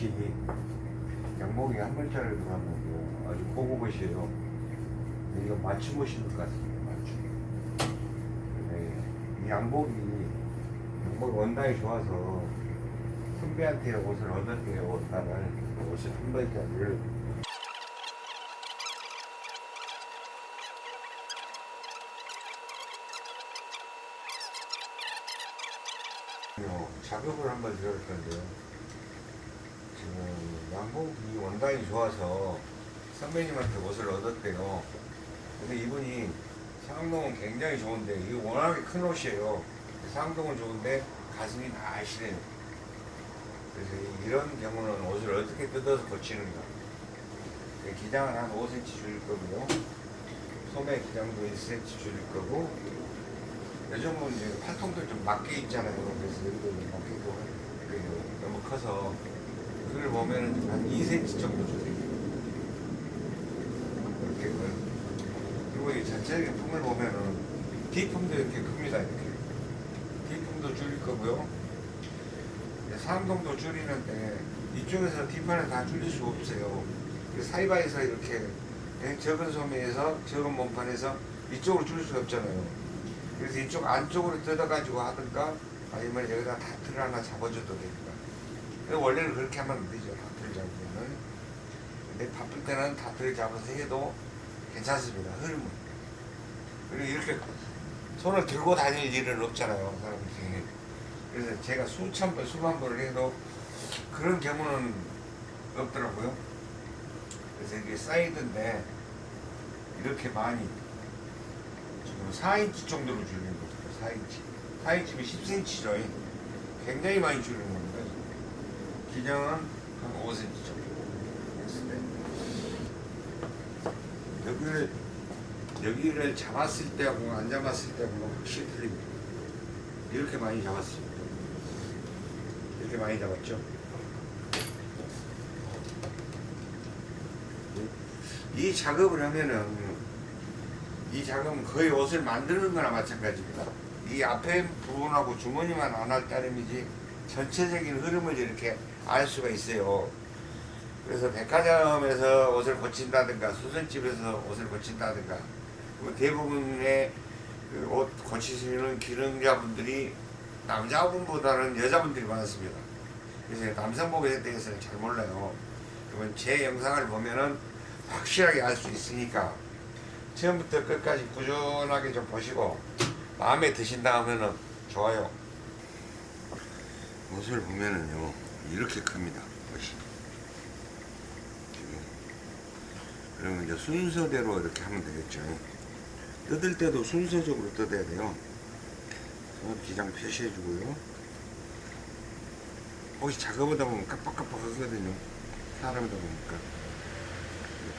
옷이 양복이 한 들어간 거고 아주 고급 옷이에요. 이거 맞춤 옷인 것 같습니다. 맞춤. 네, 이 양복이 양복 원단이 좋아서 선배한테 옷을 얻었대요. 옷단을 옷을 한 어, 작업을 한번 들어볼 건데요. 지금 양복이 원단이 좋아서 선배님한테 옷을 얻었대요. 근데 이분이 상동은 굉장히 좋은데 이게 워낙에 큰 옷이에요. 상동은 좋은데 가슴이 날씬해요. 그래서 이런 경우는 옷을 어떻게 뜯어서 고치는가. 기장은 한 5cm 줄일 거고요. 소매 기장도 1cm 줄일 거고 요즘은 이제 팔통도 좀 맞게 있잖아요. 그래서 여기도 있고 그 너무 커서 그걸 보면은 한 2cm 정도 줄여요. 이렇게 그 그리고 이 전체적인 품을 보면은 D품도 이렇게 큽니다. 이렇게 D품도 줄일 거고요. 상동도 줄이는데 이쪽에서 D판을 다 줄일 수가 없어요. 그 사이바에서 이렇게 예, 적은 소매에서 적은 몸판에서 이쪽으로 줄일 수가 없잖아요. 그래서 이쪽 안쪽으로 뜯어가지고 하든가 아니면 여기다 다트를 하나 잡아줘도 됩니다. 근데 원래는 그렇게 하면 안 되죠. 다트를 잡으면은. 근데 바쁠 때는 다트를 잡아서 해도 괜찮습니다. 흐름은. 그리고 이렇게 손을 들고 다닐 일은 없잖아요. 사람들이. 그래서 제가 수천 번, 수만 번을 해도 그런 경우는 없더라고요. 그래서 이게 사이드인데 이렇게 많이 지금 4인치 정도로 줄이는 겁니다. 4인치. 4인치면 10cm죠. 굉장히 많이 줄이는 겁니다. 기장은 한 5cm 정도 했을 때 여기를 여기를 잡았을 때하고 안 잡았을 때하고 확실히 틀립니다. 이렇게 많이 잡았습니다. 이렇게 많이 잡았죠. 이 작업을 하면은 이 작업은 거의 옷을 만드는 거나 마찬가지입니다. 이 앞에 부분하고 주머니만 안 할 따름이지 전체적인 흐름을 이렇게 알 수가 있어요. 그래서 백화점에서 옷을 고친다든가 수선집에서 옷을 고친다든가 뭐 대부분의 그옷 고치시는 기능자분들이 남자분보다는 여자분들이 많습니다. 그래서 남성복에 대해서는 잘 몰라요. 그러면 제 영상을 보면은 확실하게 알 수 있으니까 처음부터 끝까지 꾸준하게 좀 보시고 마음에 드신다 하면은 좋아요. 옷을 보면은요 이렇게 큽니다. 그러면 이제 순서대로 이렇게 하면 되겠죠. 뜯을 때도 순서적으로 뜯어야 돼요. 기장 표시해 주고요. 혹시 작업하다 보면 깜빡깜빡 하거든요. 사람이다 보니까.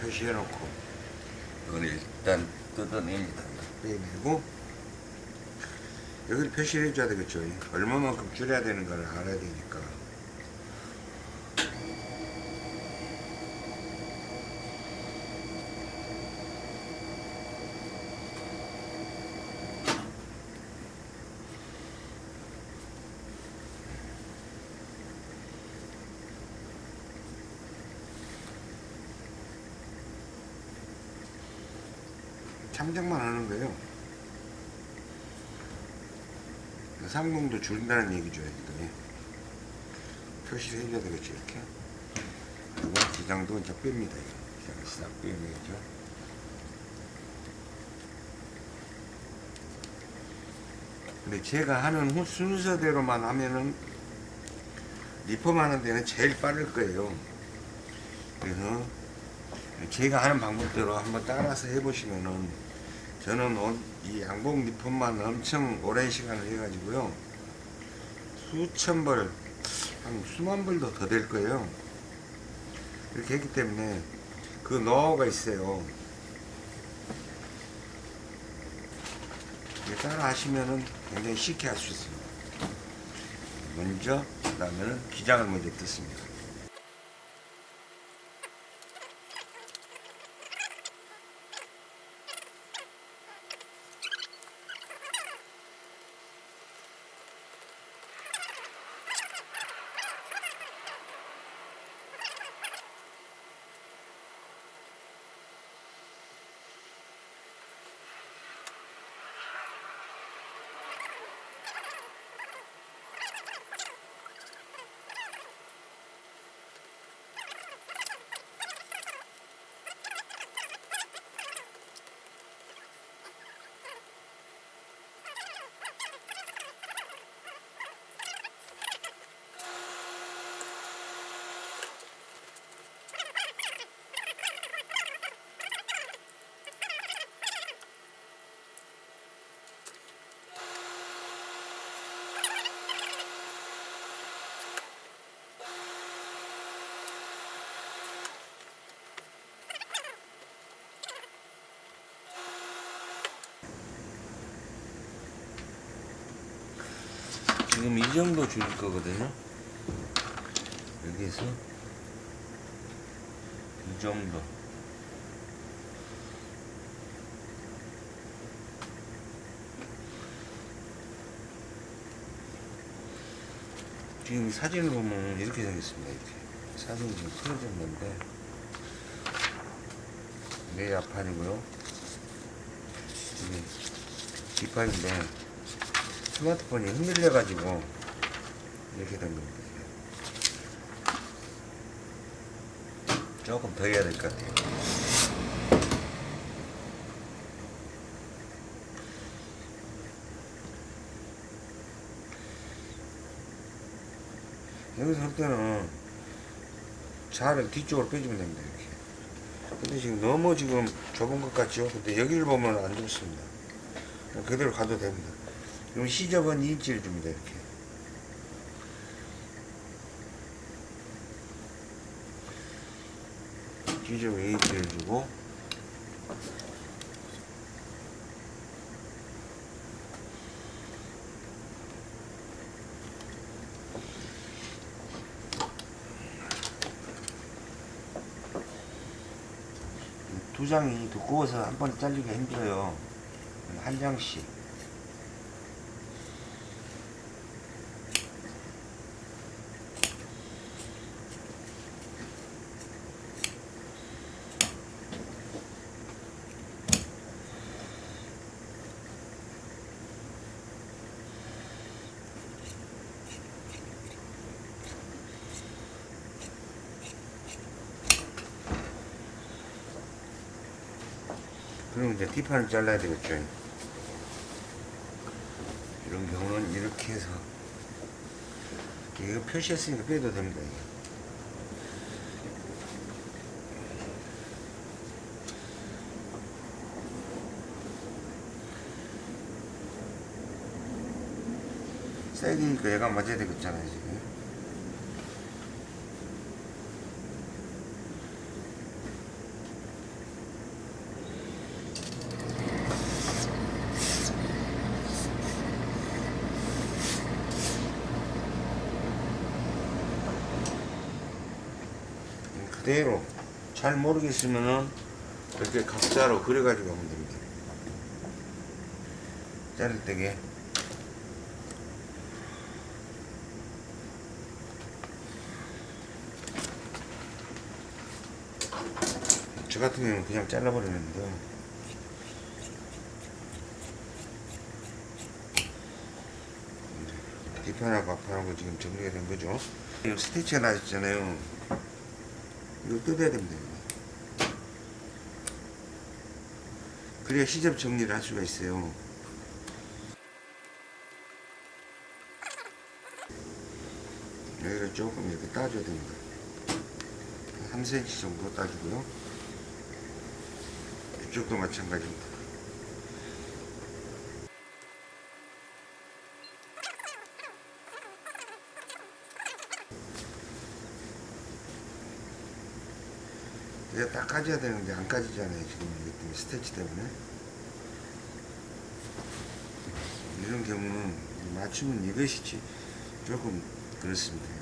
표시해 놓고 이건 일단 뜯어냅니다. 빼내고 여기를 표시를 해줘야 되겠죠. 얼마만큼 줄여야 되는 걸 알아야 되니까. 참작만 하는 거예요. 상공도 줄인다는 얘기죠. 여기도. 표시를 해줘야 되겠죠. 이렇게. 그리고 기장도 이제 뺍니다. 기장을 싹 빼내죠. 근데 제가 하는 후 순서대로만 하면은 리폼 하는 데는 제일 빠를 거예요. 그래서 제가 하는 방법대로 한번 따라서 해보시면은 저는 이 양복 리폼만 엄청 오랜 시간을 해가지고요. 수천 벌, 한 수만 벌도 더 될 거예요. 이렇게 했기 때문에 그 노하우가 있어요. 따라 하시면은 굉장히 쉽게 할 수 있습니다. 먼저 그 다음에는 기장을 먼저 뜯습니다 지금 이 정도 줄일 거거든요. 여기에서 이 정도. 지금 이 사진을 보면 이렇게 생겼습니다. 이렇게 사진이 지금 틀어졌는데 내 앞판이고요. 이게 뒷판인데 스마트폰이 흔들려 가지고 이렇게 된 겁니다. 조금 더 해야 될 것 같아요. 여기서 할 때는 자를 뒤쪽으로 빼주면 됩니다. 이렇게. 근데 지금 너무 지금 좁은 것 같죠? 근데 여기를 보면 안 좋습니다. 그대로 가도 됩니다. 그럼 시접은 2인치를 줍니다. 이렇게. 시접 2인치를 주고 두 장이 두꺼워서 한 번에 잘리기가 힘들어요. 한 장씩. 그럼 이제 뒷판을 잘라야 되겠죠. 이런 경우는 이렇게 해서 이거 표시했으니까 빼도 됩니다. 세기니까 얘가 맞아야 되겠잖아요 지금. 그대로 잘 모르겠으면은 이렇게 각자로 그려가지고 하면 됩니다. 자를 때게 저 같은 경우는 그냥 잘라버리는데 뒷판하고 앞판하고 지금 정리가 된 거죠. 이 스티치가 나있잖아요. 이거 뜯어야 됩니다. 그래야 시접 정리를 할 수가 있어요. 여기를 조금 이렇게 따줘야 됩니다. 3cm 정도 따주고요. 이쪽도 마찬가지입니다. 이제 딱 까져야 되는데 안 까지잖아요 지금 이것 때문에 스태치 때문에. 이런 경우는 맞추면 이것이지 조금 그렇습니다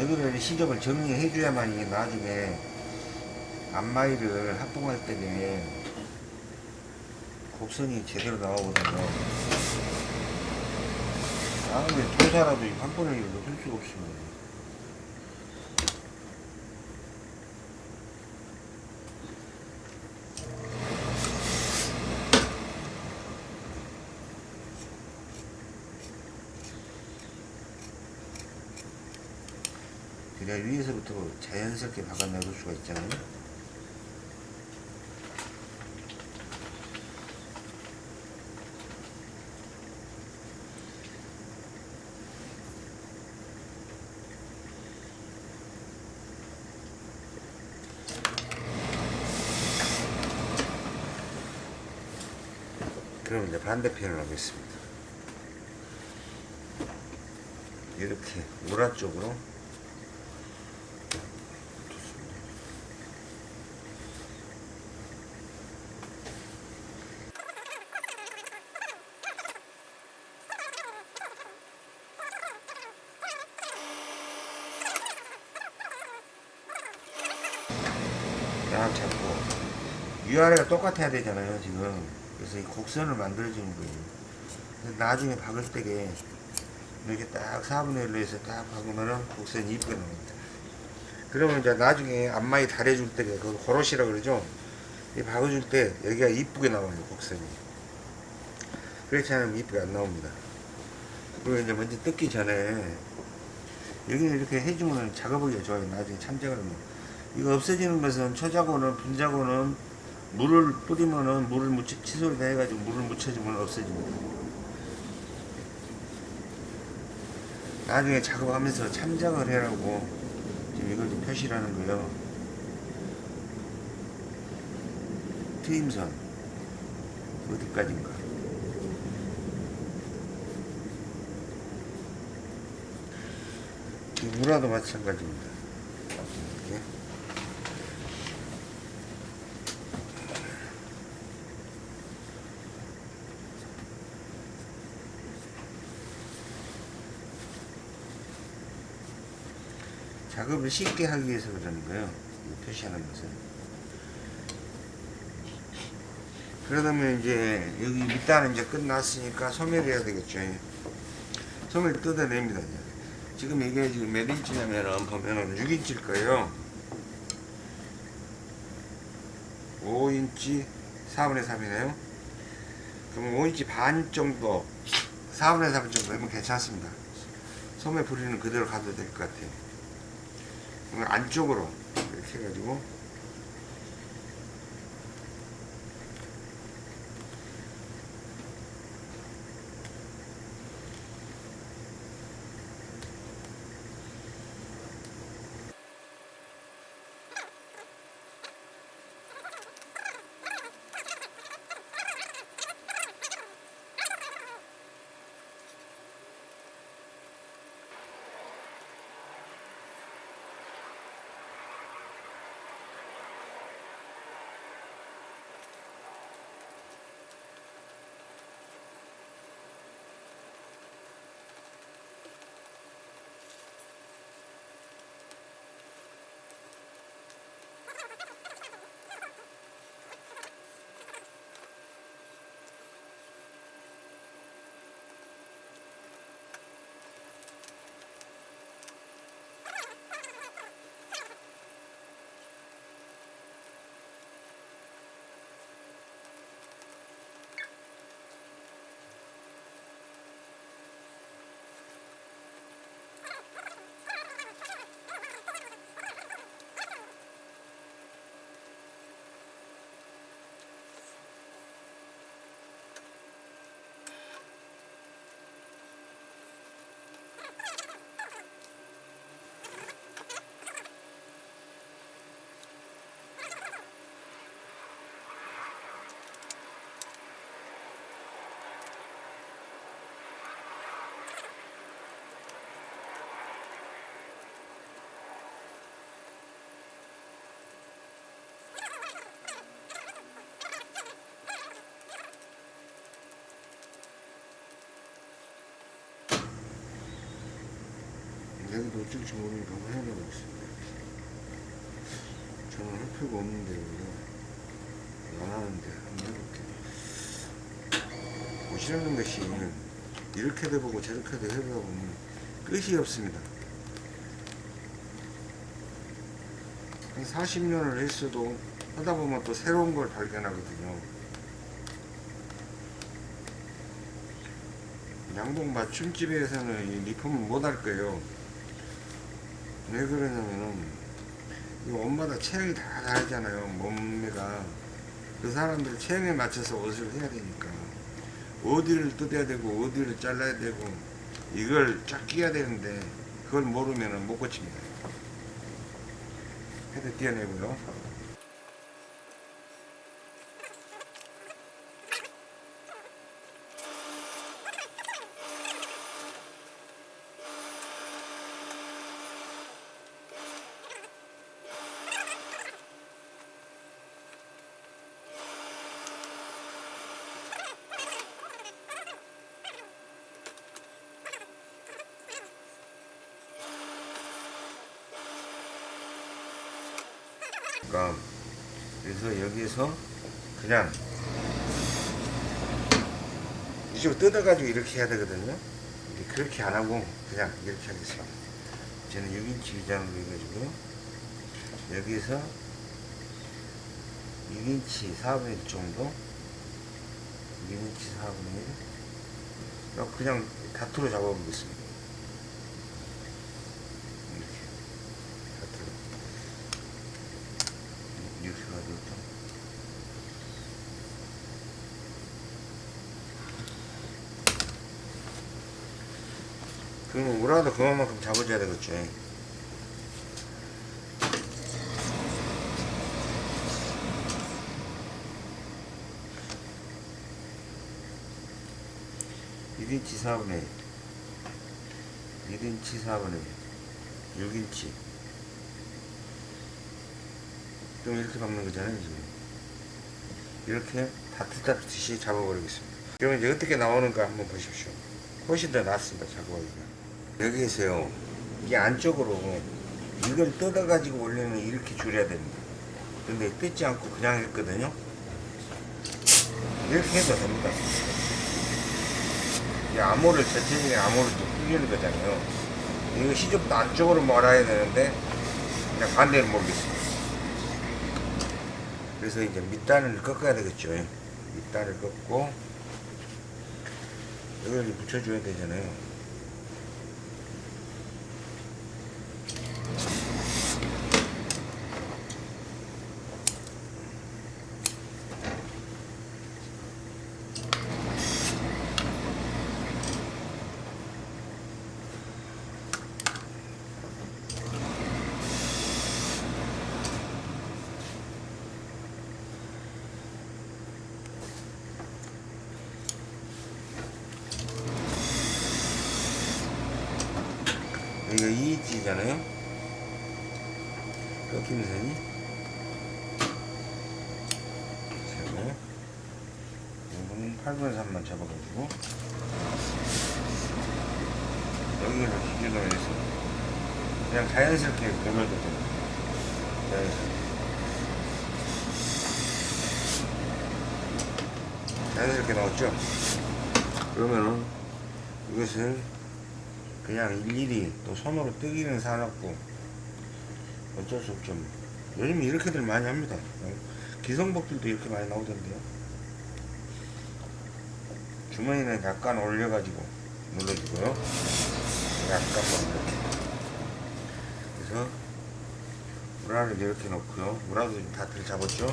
여기를 시접을 정리해 줘야만 이게 나중에 앞마이를 합봉할 때에 곡선이 제대로 나오거든요. 다음에 도사라도 한 이거 할 수가 없습니다. 위에서부터 자연스럽게 박아내볼 수가 있잖아요. 그럼 이제 반대편을 하겠습니다. 이렇게 우라 쪽으로 위아래가 똑같아야 되잖아요 지금. 그래서 이 곡선을 만들어주는 거예요. 나중에 박을 때게 이렇게 딱 4분의 1로 해서 딱 박으면은 곡선이 이쁘게 나옵니다. 그러면 이제 나중에 앞마이 달해줄 때게 그 고로시라 그러죠? 이 박아줄 때 여기가 이쁘게 나와요 곡선이. 그렇지 않으면 이쁘게 안 나옵니다. 그리고 이제 먼저 뜯기 전에 여기는 이렇게 해주면 작업하기가 좋아요 나중에 참작을 하면. 이거 없어지는 것은 초자고는 분자고는 물을 뿌리면은 물을 묻혀 칫솔을 다 해가지고 물을 묻혀주면 없어집니다. 나중에 작업하면서 참작을 해라고 지금 이걸 좀 표시를 하는 거예요. 트임선 어디까지인가? 이 무라도 마찬가지입니다. 작업을 쉽게 하기 위해서 그러는 거예요. 이 표시하는 것은. 그러다면 이제 여기 밑단은 이제 끝났으니까 소멸해야 되겠죠. 소멸 뜯어냅니다. 지금 이게 지금 몇 인치냐면은 보면은 6인치일 거예요. 5인치 4분의 3이네요. 그러면 5인치 반 정도 4분의 3 정도 하면 괜찮습니다. 소매 부리는 그대로 가도 될 것 같아요. 그럼 안쪽으로 이렇게 해가지고 여기도 어쩔지 모르니까 해보고 있습니다. 저는 할 필요가 없는데, 이거. 안 하는데, 한번 해볼게. 옷이라는 것이 이렇게도 해보고 저렇게도 해보다 보면 끝이 없습니다. 한 40년을 했어도 하다 보면 또 새로운 걸 발견하거든요. 양복 맞춤집에서는 이 리폼을 못 할 거예요. 왜 그러냐면은 이 옷마다 체형이 다 다르잖아요 몸매가. 그 사람들 체형에 맞춰서 옷을 해야 되니까. 어디를 뜯어야 되고 어디를 잘라야 되고 이걸 쫙 꿰야 되는데 그걸 모르면은 못 고칩니다. 헤드 띄어내고요 되니까 그래서 여기에서 그냥 이쪽으로 뜯어가지고 이렇게 해야 되거든요. 그렇게 안 하고 그냥 이렇게 하겠습니다. 저는 6인치 위장으로 해가지고 여기에서 6인치 4분의 1 정도 6인치 4분의 1 그냥 다투로 잡아보겠습니다 이렇게 다투로 이렇게 가지고 또 그만큼 잡아줘야 되겠죠1 인치 4분의 1 1인치 4분의 1 6인치. 좀 이렇게 박는 거잖아요 지금. 이렇게 다트다트시 잡아버리겠습니다. 그러면 이제 어떻게 나오는가 한번 보십시오. 훨씬 더 낫습니다 작업하기가 여기에서요. 이 안쪽으로 이걸 뜯어 가지고 원래는 이렇게 줄여야 됩니다. 근데 뜯지 않고 그냥 했거든요. 이렇게 해도 됩니다. 이 암호를 전체적인 암호를 좀 풀리는 거잖아요. 이거 시접도 안쪽으로 몰아야 되는데 그냥 반대로 모르겠습니다. 그래서 이제 밑단을 꺾어야 되겠죠. 밑단을 꺾고 여기를 붙여줘야 되잖아요 여기가 2인치잖아요. 꺾이는 선이. 세고 이거는 8분의 3만 잡아가지고. 여기를 기준으로 해서 그냥 자연스럽게 돌려도 됩니다 자연스럽게 나왔죠? 그러면은 이것을 그냥 일일이 또 손으로 뜨기는 사놨고 어쩔 수 없죠. 뭐. 요즘 이렇게들 많이 합니다. 기성복들도 이렇게 많이 나오던데요. 주머니는 약간 올려가지고 눌러주고요. 약간만 이렇게. 그래서 우라를 이렇게 넣고요. 우라도 다들 잡았죠?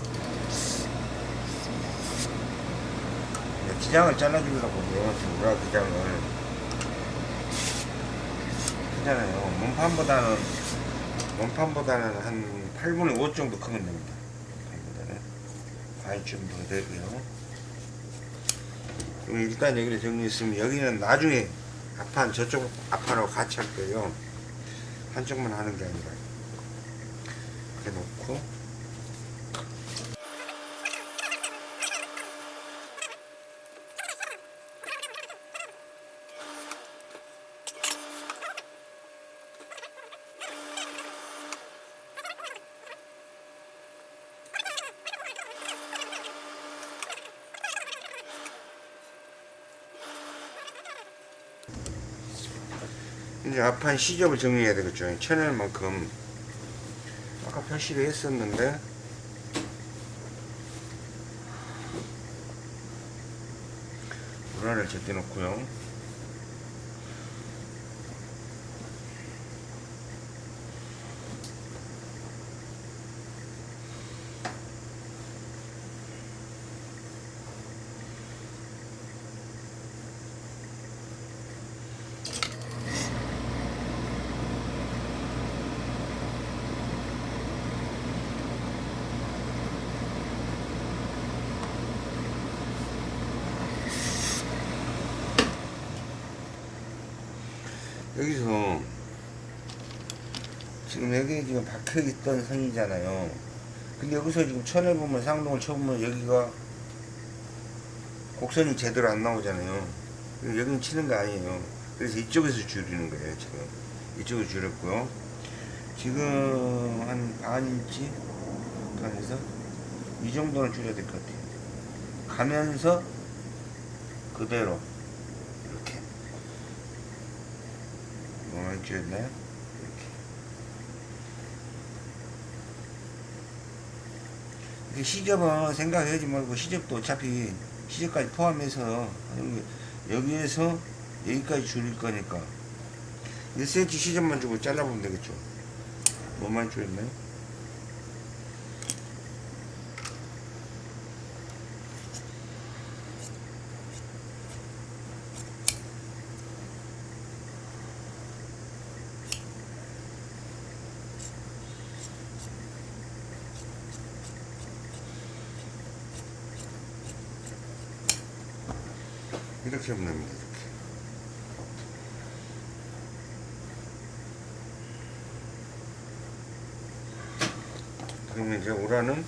네, 기장을 잘라주려고 지금 우라 기장을 크잖아요. 몸판보다는 몸판보다는 한 8분의 5 정도 크면 됩니다. 몸판보다는 과일 좀더 되고요. 그럼 일단 여기를 정리했으면 여기는 나중에 앞판 저쪽 앞판하고 같이 할 거예요. 한쪽만 하는 게 아니라 이렇게 놓고 앞판 시접을 정리해야 되겠죠. 채널만큼 아까 표시를 했었는데 불안을 제때 놓고요. 여기서 지금 여기 지금 박혀 있던 선이잖아요. 근데 여기서 지금 천을 보면 쌍동을 쳐보면 여기가 곡선이 제대로 안 나오잖아요. 여기는 치는 거 아니에요. 그래서 이쪽에서 줄이는 거예요, 지금. 이쪽을 줄였고요. 지금 한 반인치? T판에서 이 정도는 줄여야 될 것 같아요. 가면서 그대로 이렇게 뭐만 줄였나요? 이렇게 이게 시접은 생각하지 말고 시접도 어차피 시접까지 포함해서 여기, 여기에서 여기까지 줄일 거니까 1cm 시접만 주고 잘라보면 되겠죠. 뭐만 줄였나요? 이렇게 하면 됩니다. 이렇게. 그러면 이제 오라는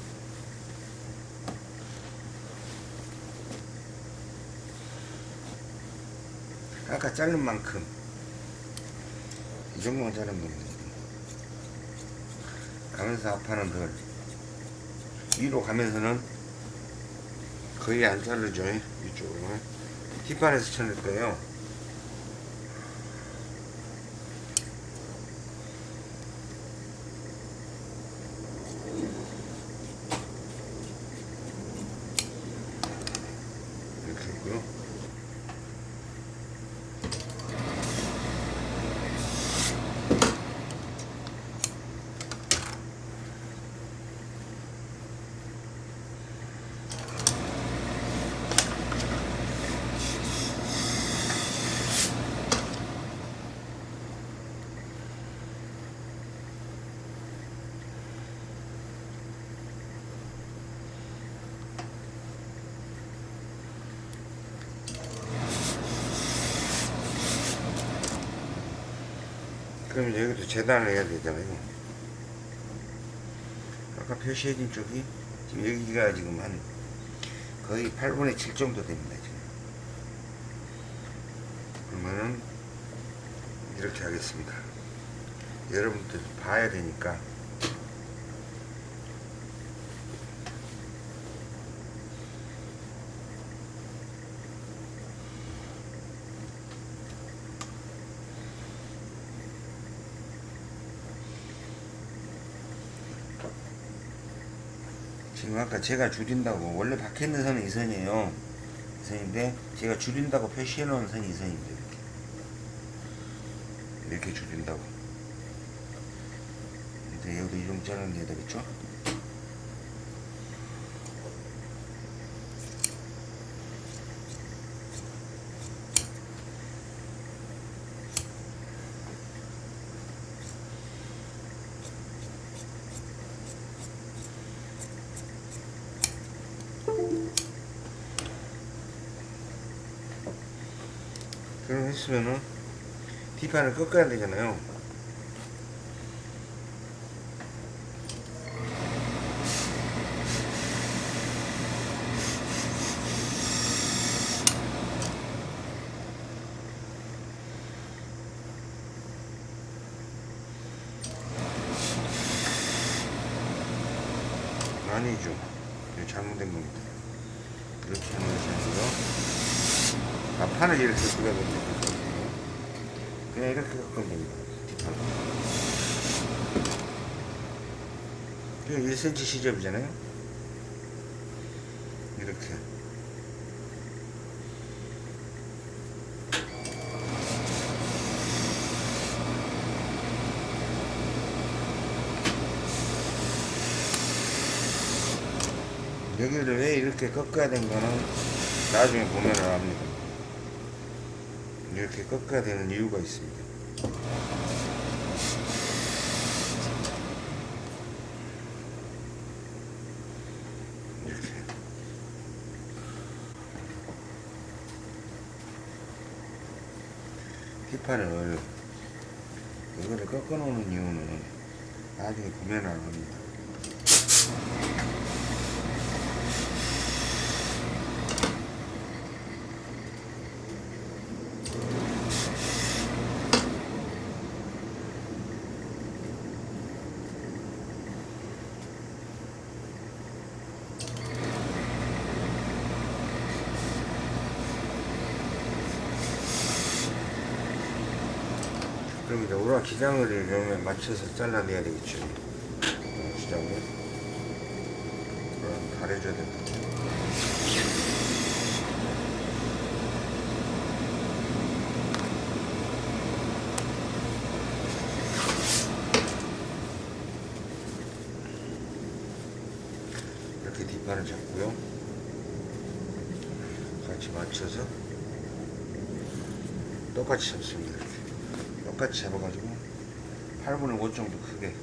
아까 자른 만큼 이 정도만 자르면 됩니다. 가면서 앞판은 덜 위로 가면서는 거의 안 자르죠 이쪽으로 뒷판에서 쳐낼 거예요. 이렇게 했고요 그럼 여기도 재단을 해야 되잖아요. 아까 표시해진 쪽이 지금 여기가 지금 한 거의 8분의 7 정도 됩니다. 지금. 그러면은 이렇게 하겠습니다. 여러분들 봐야 되니까 아까 제가 줄인다고 원래 박혀 있는 선은 이 선이에요. 이 선인데 제가 줄인다고 표시해 놓은 선이 이 선입니다. 이렇게 이렇게 줄인다고. 이제 여기도 이름 잘라내야 되겠죠? 그럼 했으면은 뒷판을 꺾어야 되잖아요. 아니죠. 잘못된 겁니다. 이렇게 하는 것이 아니라 아, 판을 이렇게 끄야 됩니다. 그냥 이렇게 꺾으면 됩니다. 이거 1cm 시접이잖아요. 이렇게. 여기를 왜 이렇게 꺾어야 된 거는 나중에 보면 압니다. 이렇게 꺾어야 되는 이유가 있습니다. 이렇게. 뒷판을 이거를 꺾어 놓는 이유는 나중에 보면 압니다. 기장을 이러면 맞춰서 잘라내야 되겠죠. 우라 기장을. 그럼 가려줘야 된다. 이렇게 뒷판을 잡고요. 같이 맞춰서 똑같이 잡습니다. 똑같이 잡아가지고 8분의 5 정도 크게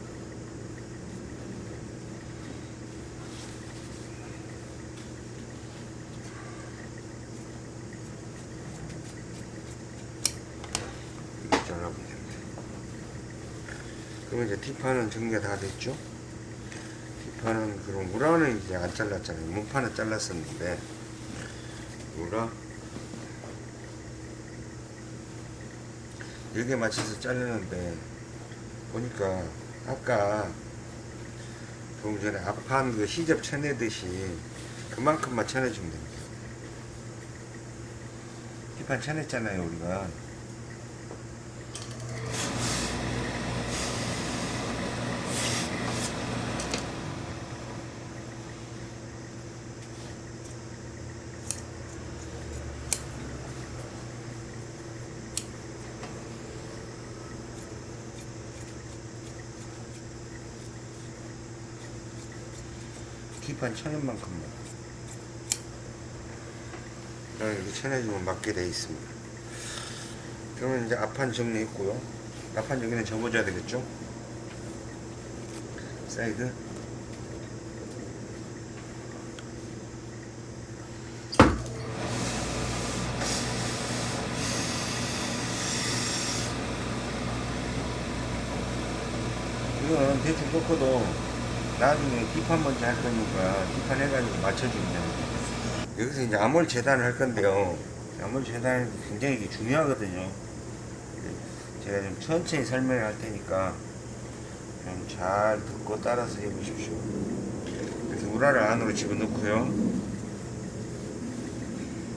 잘라보면 됩니다. 그러면 이제 뒷판은 정리가 다 됐죠? 뒷판은 그럼 우라는 이제 안 잘랐잖아요. 문판은 잘랐었는데 우라 여기에 맞춰서 자르는데 보니까 아까 조금 전에 앞판 그 시접 쳐내듯이 그만큼만 쳐내주면 됩니다. 뒷판 쳐냈잖아요 우리가 뒷판 쳐낸 만큼만 이렇게 쳐내주면 맞게 돼 있습니다. 그러면 이제 앞판 정리했고요. 앞판 여기는 접어줘야 되겠죠? 사이드 이거는 대충 꺾어도 나중에 뒷판 먼저 할 거니까 뒷판 해가지고 맞춰주면. 여기서 이제 암홀 재단을 할 건데요. 암홀 재단이 굉장히 중요하거든요. 제가 좀 천천히 설명을 할 테니까 좀 잘 듣고 따라서 해보십시오. 그래서 우라를 안으로 집어넣고요.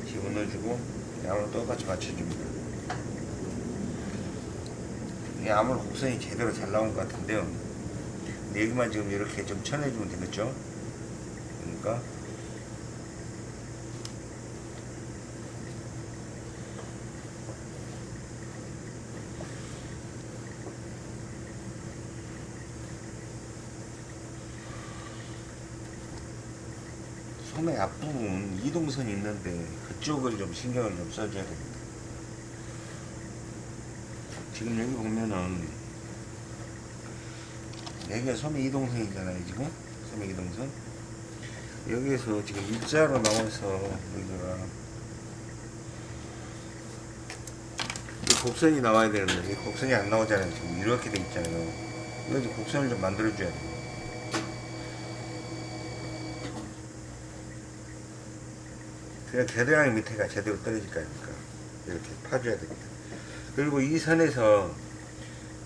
집어넣어주고 암을 똑같이 맞춰줍니다. 이 암홀 곡선이 제대로 잘 나온 것 같은데요. 여기만 지금 이렇게 좀 쳐내주면 되겠죠? 그러니까 소매 앞부분 이동선이 있는데 그쪽을 좀 신경을 좀 써줘야 됩니다. 지금 여기 보면은 여기가 소매 이동선이잖아요 지금. 소매 이동선 여기에서 지금 일자로 나와서 이 곡선이 나와야 되는데 이 곡선이 안 나오잖아요 지금. 이렇게 돼 있잖아요. 이거 지금 곡선을 좀 만들어 줘야 돼요. 그냥 겨드랑이 밑에가 제대로 떨어질 거 아닙니까? 이렇게 파줘야 됩니다. 그리고 이 선에서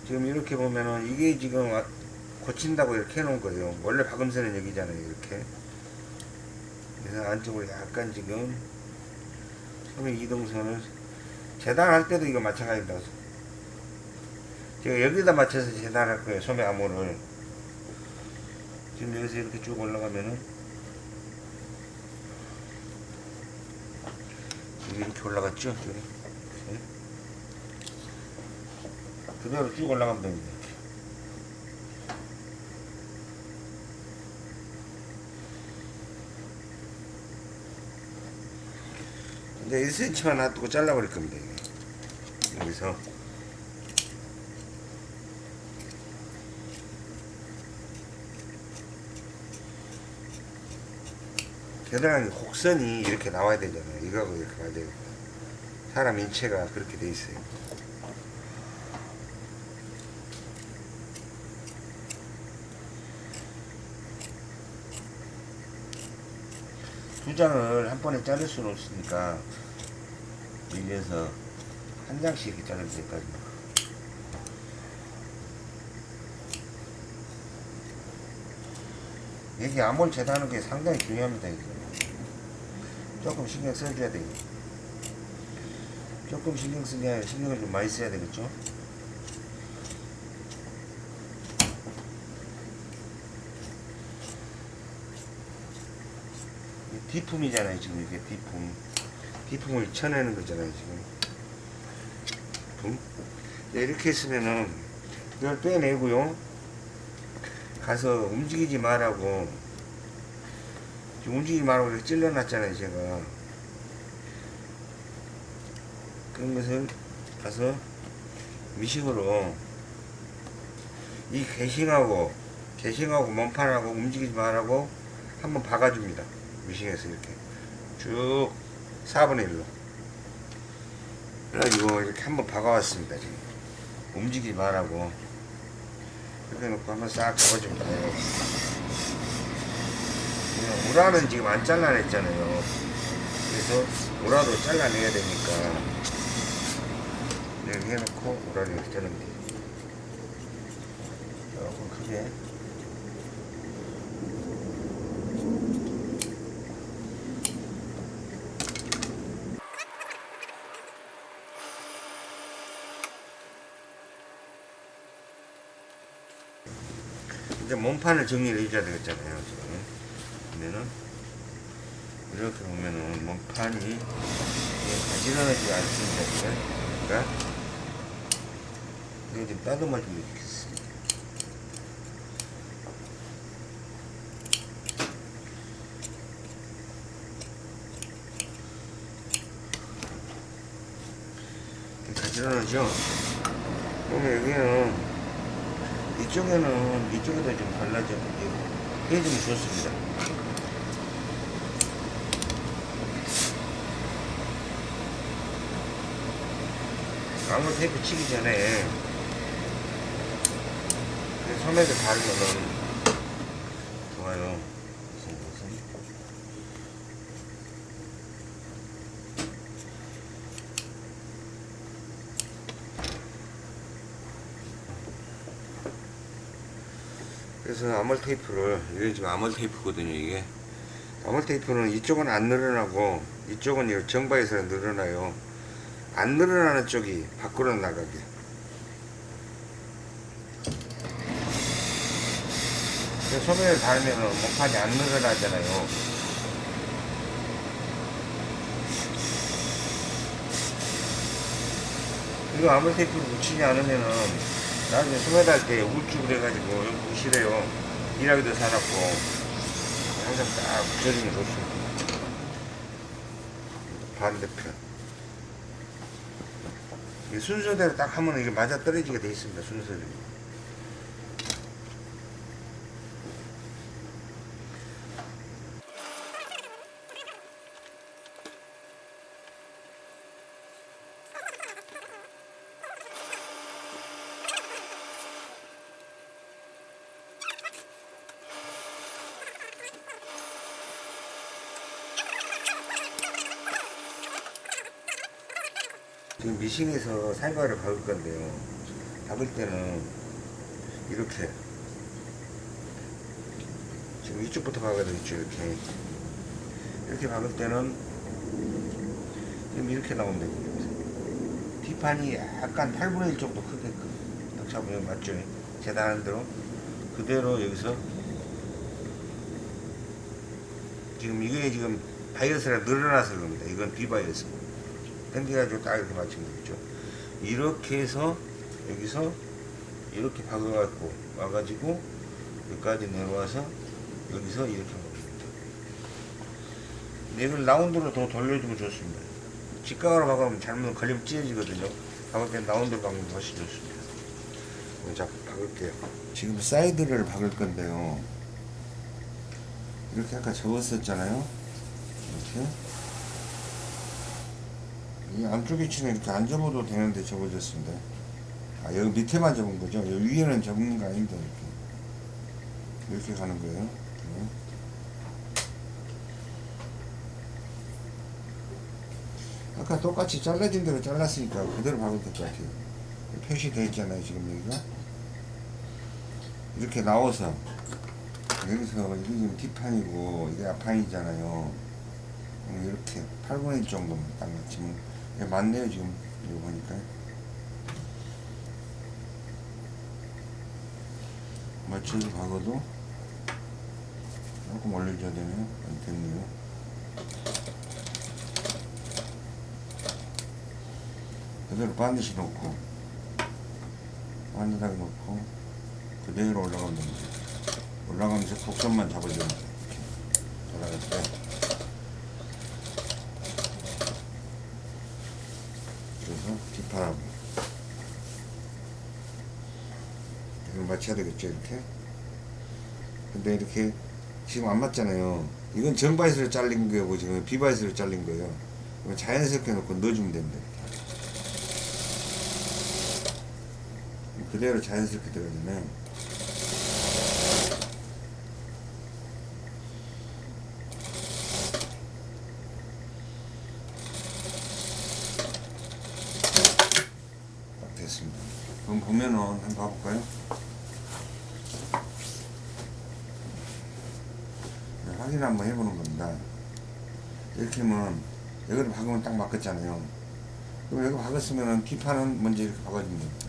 지금 이렇게 보면은 이게 지금 와- 고친다고 이렇게 해놓은 거예요. 원래 박음선은 여기잖아요. 이렇게. 그래서 안쪽으로 약간 지금 소매 이동선을 재단할 때도 이거 마찬가지다. 제가 여기다 맞춰서 재단할 거예요. 소매 암호를. 지금 여기서 이렇게 쭉 올라가면은 이렇게 올라갔죠? 이렇게. 그대로 쭉 올라가면 됩니다. 이제 1cm만 놔두고 잘라버릴 겁니다. 여기서 겨드랑이 곡선이 이렇게 나와야 되잖아요. 이거하고 이렇게 가야 되고 사람 인체가 그렇게 돼 있어요. 두 장을 한 번에 자를 수는 없으니까 늘려서 한 장씩 이렇게 자르면 되거든요. 여기 암홀 재단하는 게 상당히 중요합니다. 조금 신경 써줘야 돼요. 조금 신경 쓰냐 신경을 좀 많이 써야 되겠죠? 뒤품이잖아요, 지금 이게 뒷품 디품을 쳐내는 거잖아요 지금. 디품 네, 이렇게 했으면은 이걸 빼내고요. 가서 움직이지 말라고. 움직이지 말라고 이렇게 찔러놨잖아요 제가. 그런 것을 가서 미식으로 이 개싱하고 개싱하고 몸판하고 움직이지 말라고 한번 박아줍니다. 미싱에서 이렇게. 쭉 4분의 1로. 그래가지고 이렇게 한번 박아왔습니다 지금. 움직이지 말라고. 이렇게 놓고 한번 싹 잡아줍니다. 그냥 우라는 지금 안 잘라냈잖아요. 그래서 우라도 잘라내야 되니까. 이렇게 해놓고 우라를 이렇게 돼요 조금 크게 판을 정리를 해줘야 되겠잖아요 지금. 그러면은 이렇게 보면은 몸판이 이게 가지런하지 않습니다 그러니까 이거 좀 따듬어 주면 좋겠습니다. 가지런하죠? 그러면 여기는 이쪽에는 이쪽에다 좀 발라줘. 해주면 좋습니다. 아무 테이프 치기 전에 소매를 바르면 좋아요 무슨 무슨 그래서 아몰 테이프를 이게 지금 아몰 테이프거든요 이게. 아몰 테이프는 이쪽은 안 늘어나고 이쪽은 이 정바에서 늘어나요. 안 늘어나는 쪽이 밖으로 나가게. 소매를 달면 목판이 안 늘어나잖아요. 이거 아몰 테이프를 붙이지 않으면은 나중에 소매 달때 울쭉 그래가지고 여기 보시래요. 일하기도 사납고. 항상 딱 붙여주면 좋습니다 반대편. 이 순서대로 딱 하면 이게 맞아 떨어지게 돼 있습니다 순서대로 미싱에서 살과를 박을 건데요. 박을 때는 이렇게 지금 이쪽부터 박아야 되겠죠 이렇게 이렇게 박을 때는 지금 이렇게 나오면 됩니다. 뒷판이 약간 8분의 1 정도 크게끔 딱 잡으면 맞죠? 재단한 대로 그대로 여기서 지금 이게 지금 바이어스가 늘어나서 그럽니다. 이건 비바이어스. 당겨가지고 딱 이렇게 맞추면 되겠죠. 이렇게 해서 여기서 이렇게 박아갖고 와가지고 여기까지 내려와서 여기서 이렇게 박습니다. 얘를 라운드로 더 돌려주면 좋습니다. 직각으로 박으면 잘못 걸리면 찢어지거든요. 박을 때 라운드로 박으면 훨씬 좋습니다. 자, 박을게요. 지금 사이드를 박을 건데요. 이렇게 아까 접었었잖아요. 이렇게. 이 안쪽에 치는 이렇게 안 접어도 되는데 접어졌습니다. 아, 여기 밑에만 접은 거죠? 여기 위에는 접는 거 아닙니다. 이렇게. 이렇게 가는 거예요. 네. 아까 똑같이 잘라진 대로 잘랐으니까 그대로 박으면 될 것 같아요. 표시되어 있잖아요. 지금 여기가. 이렇게 나와서 여기서 이게 지금 뒷판이고 이게 앞판이잖아요. 음, 이렇게 8분의 1 정도만 딱 맞추면 예, 맞네요 지금 이거 보니까 맞춰서 박아도 조금 올려줘야 되네요 안 됐네요 그대로 반드시 놓고 반듯하게 놓고 그대로 올라가면 됩니다. 올라가면서 곡선만 잡아주면 돼요. 올라갈 때 그래서 뒷판하고 이걸 맞춰야 되겠죠 이렇게? 근데 이렇게 지금 안 맞잖아요. 이건 정바이스로 잘린 거고 지금 비바이스로 잘린 거예요. 자연스럽게 놓고 넣어주면 됩니다. 그대로 자연스럽게 들어가잖아요 딱 됐습니다 그럼 보면은 한번 봐볼까요? 네, 확인 한번 해보는 겁니다. 하면 여기를 박으면 딱 맞겠잖아요. 그럼 여기 박았으면 뒷판은 먼저 이렇게 박아주면 됩니다.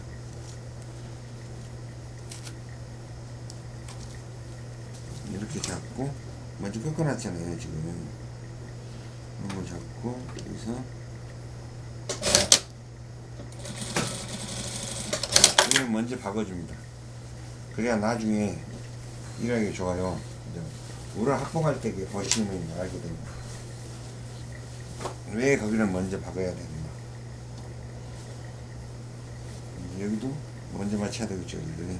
이렇게 잡고 먼저 꺾어놨잖아요 지금 이런 거 잡고 여기서 이걸 먼저 박아줍니다. 그래야 나중에 일하기 좋아요. 우를 확보할 때 보시면 알게 됩니다. 왜 거기를 먼저 박아야 되는가. 여기도 먼저 맞춰야 되겠죠, 일들이.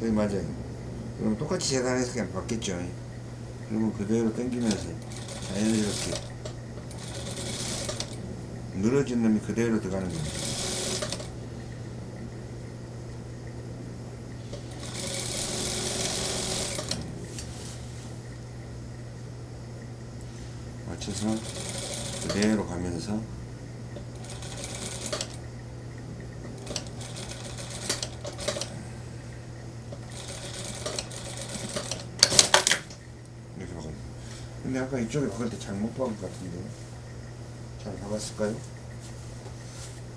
네, 맞아요. 그럼 똑같이 재단해서 그냥 받겠죠. 그러면 그대로 당기면서 자연스럽게 늘어진 놈이 그대로 들어가는 겁니다. 맞춰서 그대로 가면서 이렇게 박아요. 이쪽에 박을 때 잘못 박은 것 같은데 잘 박았을까요?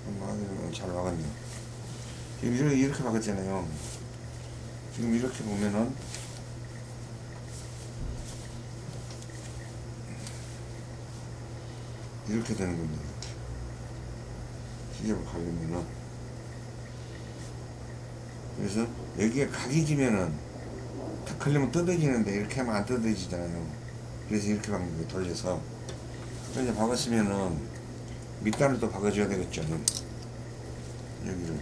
한번 확인해보면 잘 박았네요. 지금 이렇게 박았잖아요. 지금 이렇게 보면은 이렇게 되는 겁니다. 시접을 가려면은 그래서 여기에 각이 지면은 탁 걸리면 뜯어지는데 이렇게 하면 안 뜯어지잖아요. 그래서 이렇게 거예요. 돌려서. 그래서 박았으면은 밑단을 또 박아줘야 되겠죠. 여기를.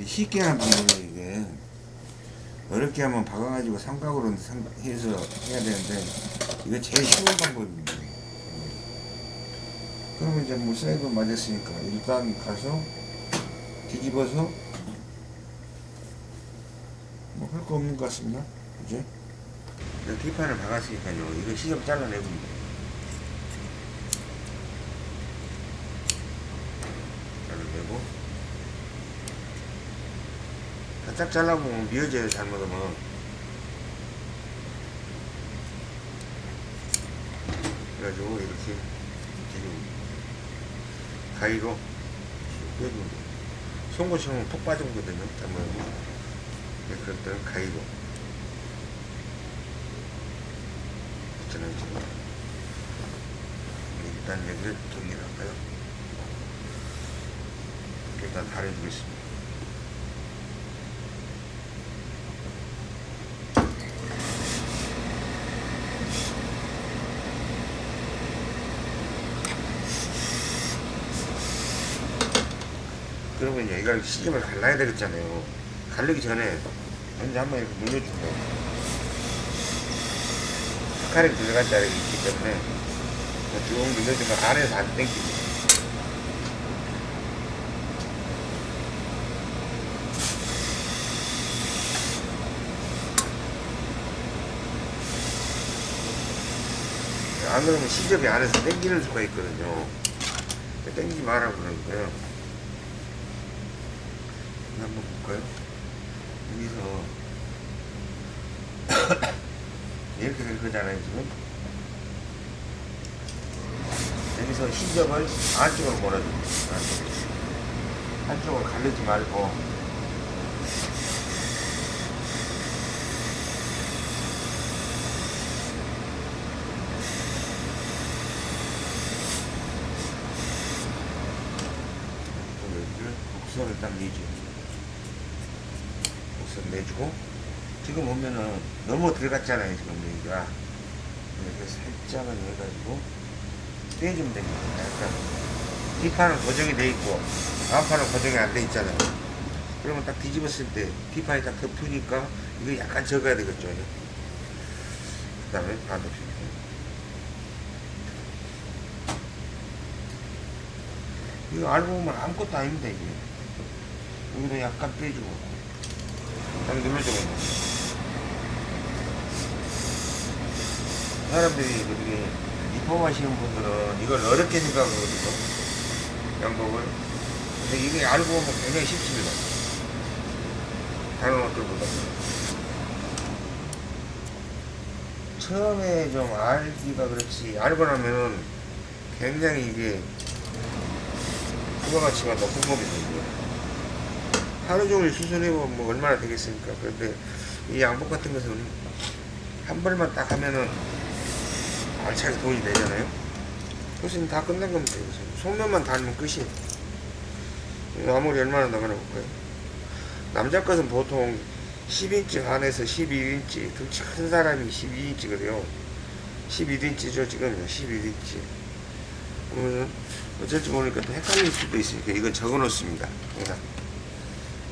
이 쉽게 하는 방법이에요, 이게. 어렵게 하면 박아가지고 삼각으로 삼- 해서 해야 되는데, 이거 제일 쉬운 방법입니다. 그러면 이제 뭐 사이드 맞았으니까 일단 가서 뒤집어서 뭐 할 거 없는 것 같습니다. 그지? 뒷판을 박았으니까요. 이거 시접 잘라내고 잘라내고 바짝 잘라보면 미어져요 잘못하면 그래가지고 이렇게 지금 가위로 돼요. 톡 빠지거든요. 잘못하면 네, 그럴 때는 가위로 있잖아요 지금 일단 여기를 정리할까요? 일단 다려주겠습니다. 이제 이걸 시집을 갈라야 되겠잖아요. 갈르기 전에 먼저 한번 이렇게 눌러주고 스카렉 들어간 자리가 있기 때문에 쭉 눌러주면 안에서 안 땡기고 안 그러면 시접이 안에서 땡기는 수가 있거든요. 땡기지 마라 그러니까요. 이거 한번 볼까요? 여기서 이렇게 될 거잖아요 지금. 여기서 hin적을 안쪽으로 몰아줍니다. 한쪽을 가르지 말고 곡선을 딱 내죠. 곡선 내주고 지금 보면은 너무 들어갔잖아요 지금 여기가 이렇게 살짝은 해가지고 떼주면 됩니다. 약간 뒷판은 고정이 돼 있고 앞판은 고정이 안 돼 있잖아요. 그러면 딱 뒤집었을 때 뒷판이 딱 덮으니까 이거 약간 적어야 되겠죠. 그 다음에 반대편. 이거 알고 보면 아무것도 아닙니다 이게. 여기도 약간 빼주고 딱 눌러주고 사람들이 그렇게 입법하시는 분들은 이걸 어렵게 생각하거든요. 양복을. 근데 이게 알고 보면 굉장히 쉽습니다. 다른 옷들보다. 처음에 좀 알기가 그렇지 알고 나면은 굉장히 이게 부가가치가 높은 겁니다. 하루 종일 수술해보면 뭐 얼마나 되겠습니까? 그런데 이 양복 같은 것은 한 벌만 딱 하면은 알차게 돈이 되잖아요. 그것은 다 끝난 겁니다 이것은. 속면만 달면 끝이에요 아무리 얼마나 나가나 볼까요? 남자 것은 보통 10인치 안에서 11인치 등치 큰 사람이 12인치 그래요. 11인치죠 지금. 11인치. 그러면 어쩔 줄 모르니까 또 헷갈릴 수도 있으니까 이건 적어 놓습니다. 항상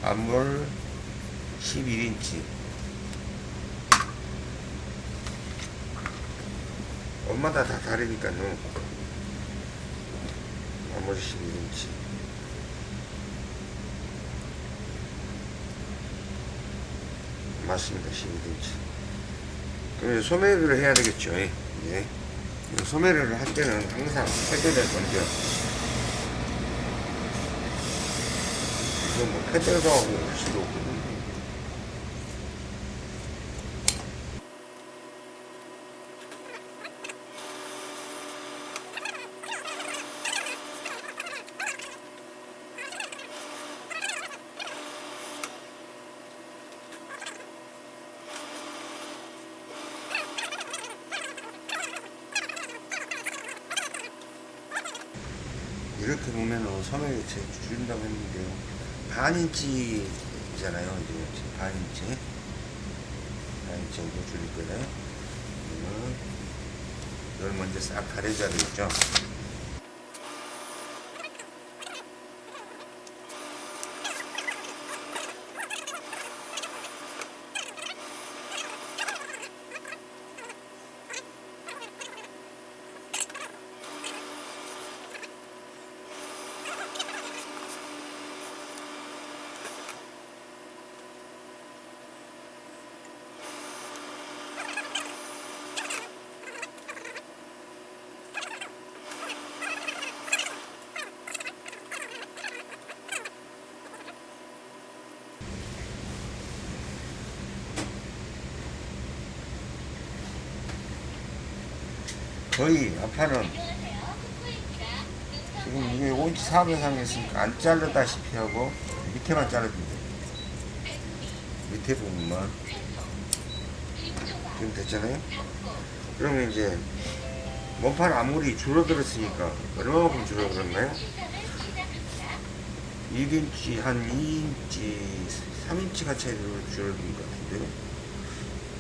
앞물 11인치 엄마다 다 다르니까요 앞물 11인치 맞습니다. 11인치 그럼 소매를 해야 되겠죠. 예. 예. 소매를 할 때는 항상 패드를 먼저. 이거 뭐 패드도 하고 할 수도 없고 4인치잖아요. 이제 4인치. 4인치 정도 줄일 거예요. 이걸 먼저 싹 가려줘야 되겠죠. 거의 아파는 지금 이게 5인치 4분 이상 했으니까 안 자르다시피 하고 밑에만 자르면 돼요. 밑에 부분만. 지금 됐잖아요? 그러면 이제 몸판 아무리 줄어들었으니까 얼마만큼 줄어들었나요? 1인치 한 2인치 3인치가 차이로 줄어든 것 같은데요?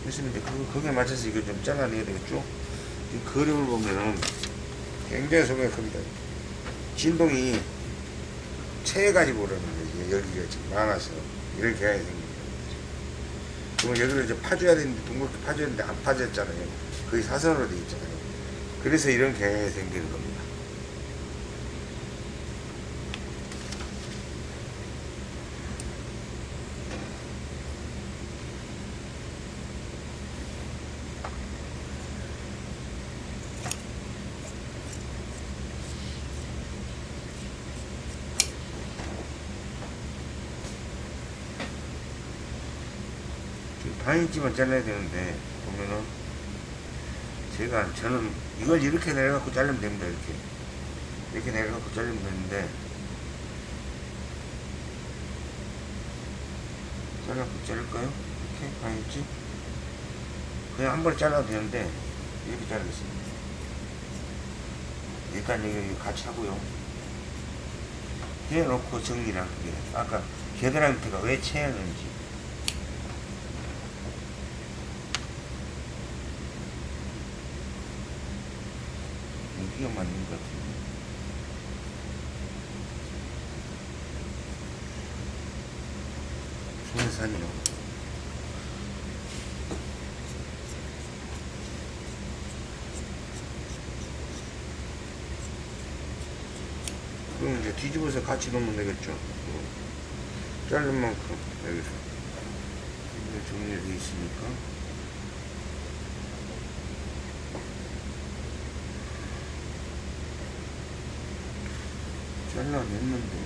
그래서 이제 그, 거기에 맞춰서 이거 좀 잘라내야 되겠죠 이 그림을 보면은 굉장히 소매가 큽니다. 진동이 체해가지고 그러는 거예요. 여기가 지금 많아서. 이렇게 해야 됩니다. 그럼 여기를 이제 파줘야 되는데, 둥글게 파줘야 되는데 안 파졌잖아요. 거의 사선으로 되어 있잖아요. 그래서 이런 경향이 생기는 겁니다. 반인치만 잘라야 되는데 보면은. 제가 저는 이걸 이렇게 내려갖고 자르면 됩니다 이렇게. 이렇게 내려갖고 자르면 되는데. 잘라갖고 자를까요? 이렇게? 반인치 그냥 한 번에 잘라도 되는데 이렇게 자르겠습니다. 일단 여기 같이 하고요. 해놓고 정리를 할게요 아까 겨드랑이 밑에가 왜 채였는지 여기가 맞는 것 같은데 손산이요. 그럼 이제 뒤집어서 같이 넣으면 되겠죠? 어. 자른 만큼 여기서. 정리되어 있으니까 잘라냈는데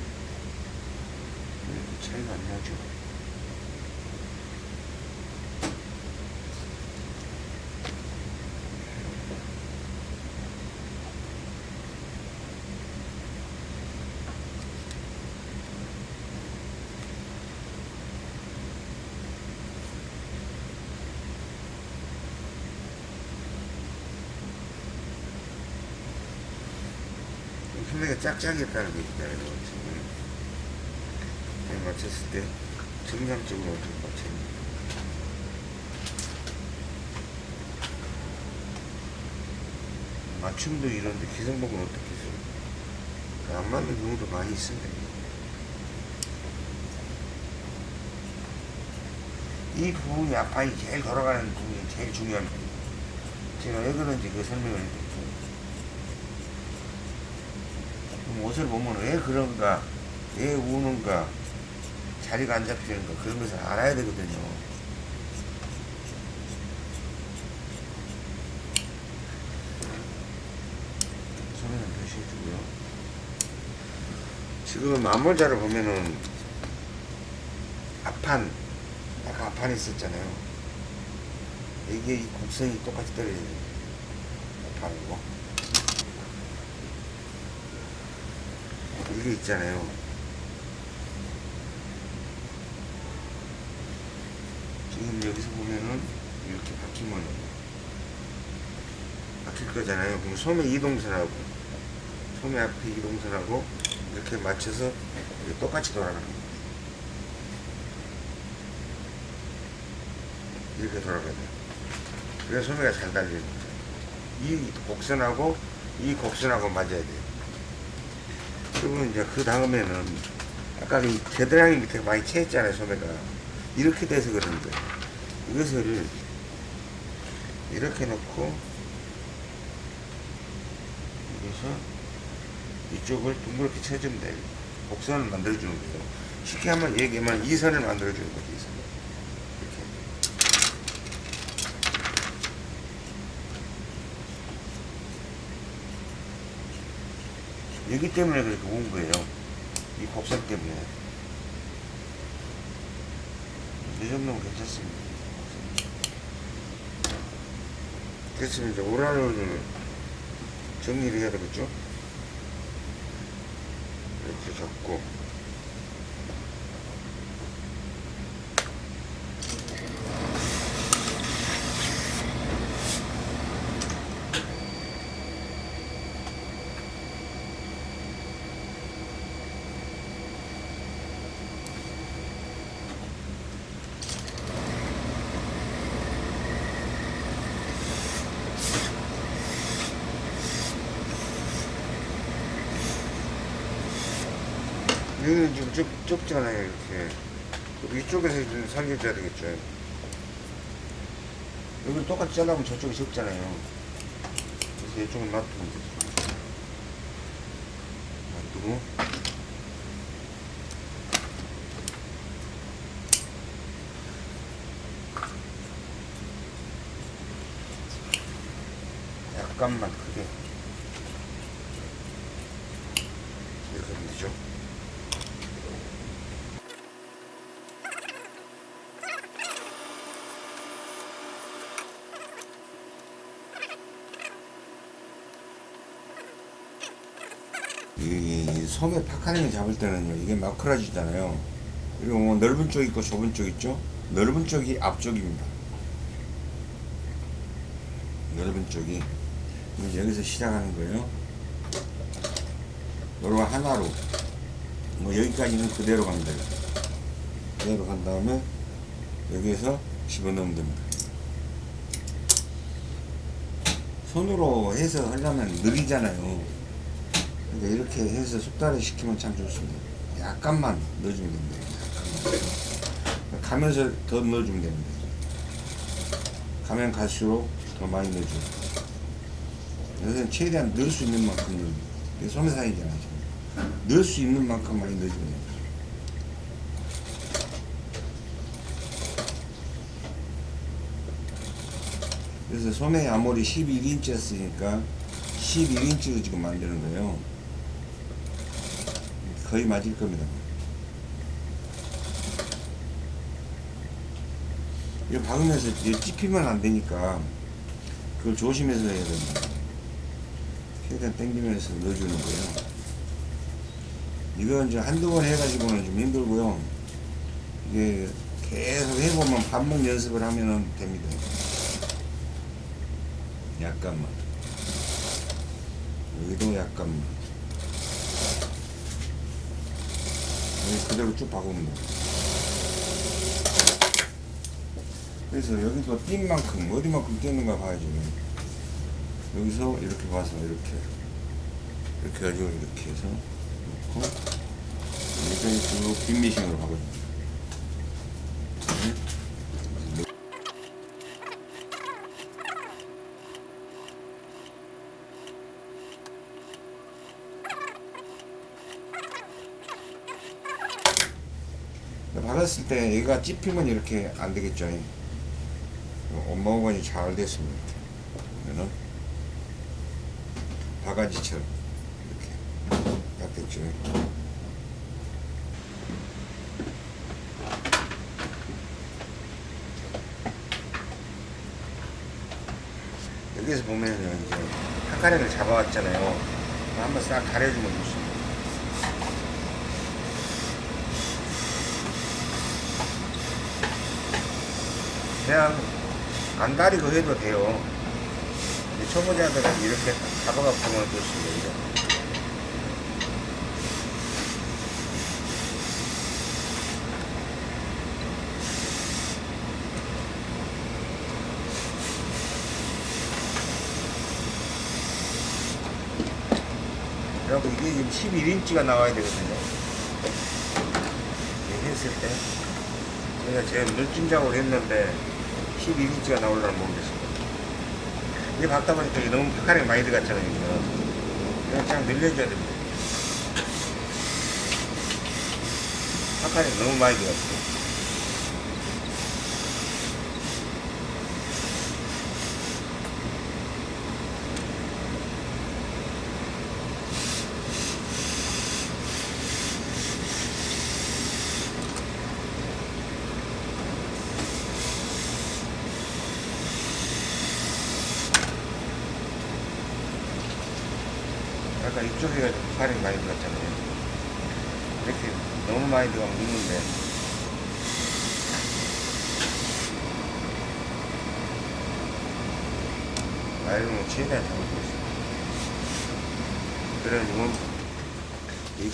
왜 이렇게 차이가 안 나죠? 소매가 짝짝이었다는 게 있잖아요. 지금 잘 맞췄을 때 정상적으로 어떻게 맞췄는지. 맞춤도 이런데 기성복은 어떻게 해서 안 맞는 경우도 많이 있습니다. 이 부분이 앞판이 제일 돌아가는 부분이 제일 부분. 제가 왜 그런지 그 설명을 해드릴게요. 그럼 옷을 보면 왜 그런가, 왜 우는가, 자리가 안 잡히는가 그런 것을 알아야 되거든요. 소리는 표시해주고요. 지금 암몰자를 보면은 앞판, 아까 앞판이 있었잖아요. 이게 이 곡선이 똑같이 돼요. 앞판이고. 이게 있잖아요. 지금 여기서 보면은 이렇게 바뀌면 바뀔 거잖아요. 그럼 소매 이동선하고 소매 앞에 이동선하고 이렇게 맞춰서 똑같이 돌아가는 거예요. 이렇게 돌아가야 돼요. 그래서 소매가 잘 달리는 거예요. 이 곡선하고 이 곡선하고 맞아야 돼요. 그리고 이제 그 다음에는 아까 이 겨드랑이 밑에 많이 채했잖아요 소매가. 이렇게 돼서 거예요 이것을 이렇게 놓고 여기서 이쪽을 둥그렇게 쳐주면 돼요. 곡선을 만들어주는 거예요. 쉽게 한번 얘기하면 이 선을 만들어주는 거죠 이 선을 이렇게 여기 때문에 그렇게 온 거예요. 이 곡선 때문에. 이 정도면 괜찮습니다. 됐으면 이제 오라를 정리를 해야 되겠죠? 이렇게 잡고. 여기는 지금 좁, 좁잖아요, 이렇게. 이쪽에서 좀 살려줘야 되겠죠. 여기 똑같이 잘라면 저쪽이 적잖아요. 그래서 이쪽은 놔두면 되죠. 놔두고. 약간만 크게. 이렇게 하면 되죠. 이 소매 파카링을 잡을 때는요 이게 마크라지잖아요. 그리고 뭐 넓은 쪽 있고 좁은 쪽 있죠? 넓은 쪽이 앞쪽입니다. 넓은 쪽이. 여기서 시작하는 거예요. 요거 하나로. 뭐 여기까지는 그대로 갑니다. 그대로 간 다음에 여기에서 집어넣으면 됩니다. 손으로 해서 하려면 느리잖아요 그러니까 이렇게 해서 숙달을 시키면 참 좋습니다. 약간만 넣어주면 됩니다. 약간만. 가면서 더 넣어주면 됩니다. 가면 갈수록 더 많이 넣어줘요. 여기서는 최대한 넣을 수 있는 만큼 넣어요. 이게 소매사이잖아요 지금. 넣을 수 있는 만큼 많이 넣어주면 그래서 소매 아무리 11인치 였으니까 11인치로 지금 만드는 거예요. 거의 맞을 겁니다. 이거 박으면서 찝히면 안 되니까 그걸 조심해서 해야 됩니다. 최대한 당기면서 넣어주는 거예요. 이건 이제 한두 번 해가지고는 좀 힘들고요. 이게 계속 해보면 반복 연습을 하면 됩니다. 약간만 여기도 약간만 여기 그대로 쭉 박으면 돼. 그래서 여기도 띈 만큼 어디만큼 띄는가 봐야지. 여기서 이렇게 봐서 이렇게. 이렇게 가지고 이렇게 해서 놓고 여기서 쭉 빈미싱으로 박아줍니다 네. 박았을 때 얘가 찝히면 이렇게 안 되겠죠. 온모건이 잘 됐습니다. 그러면은 바가지처럼 이렇게 딱 됐죠. 여기서 보면은 이제 한 가래를 잡아왔잖아요. 한번 싹 가려주면 좋습니다. 그냥 안 다리고 해도 돼요. 초보자들은 이렇게 잡아갖고 보면 좋습니다. 그리고 이게 지금 11인치가 나와야 되거든요. 했을 때. 제가 제가 눈찜 작업을 했는데 12인치가 나올라는 모르겠습니다. 이게 박다 보니까 이게 너무 파카링 많이 들어갔잖아요. 이거. 그냥 쫙 늘려줘야 됩니다. 파카링 너무 많이 들어갔어요. 아까 이쪽에 파카링 많이 들어갔잖아요. 이렇게 너무 많이 들어가면 묻는데. 나이로는 최대한 잡고 있어요. 그래가지고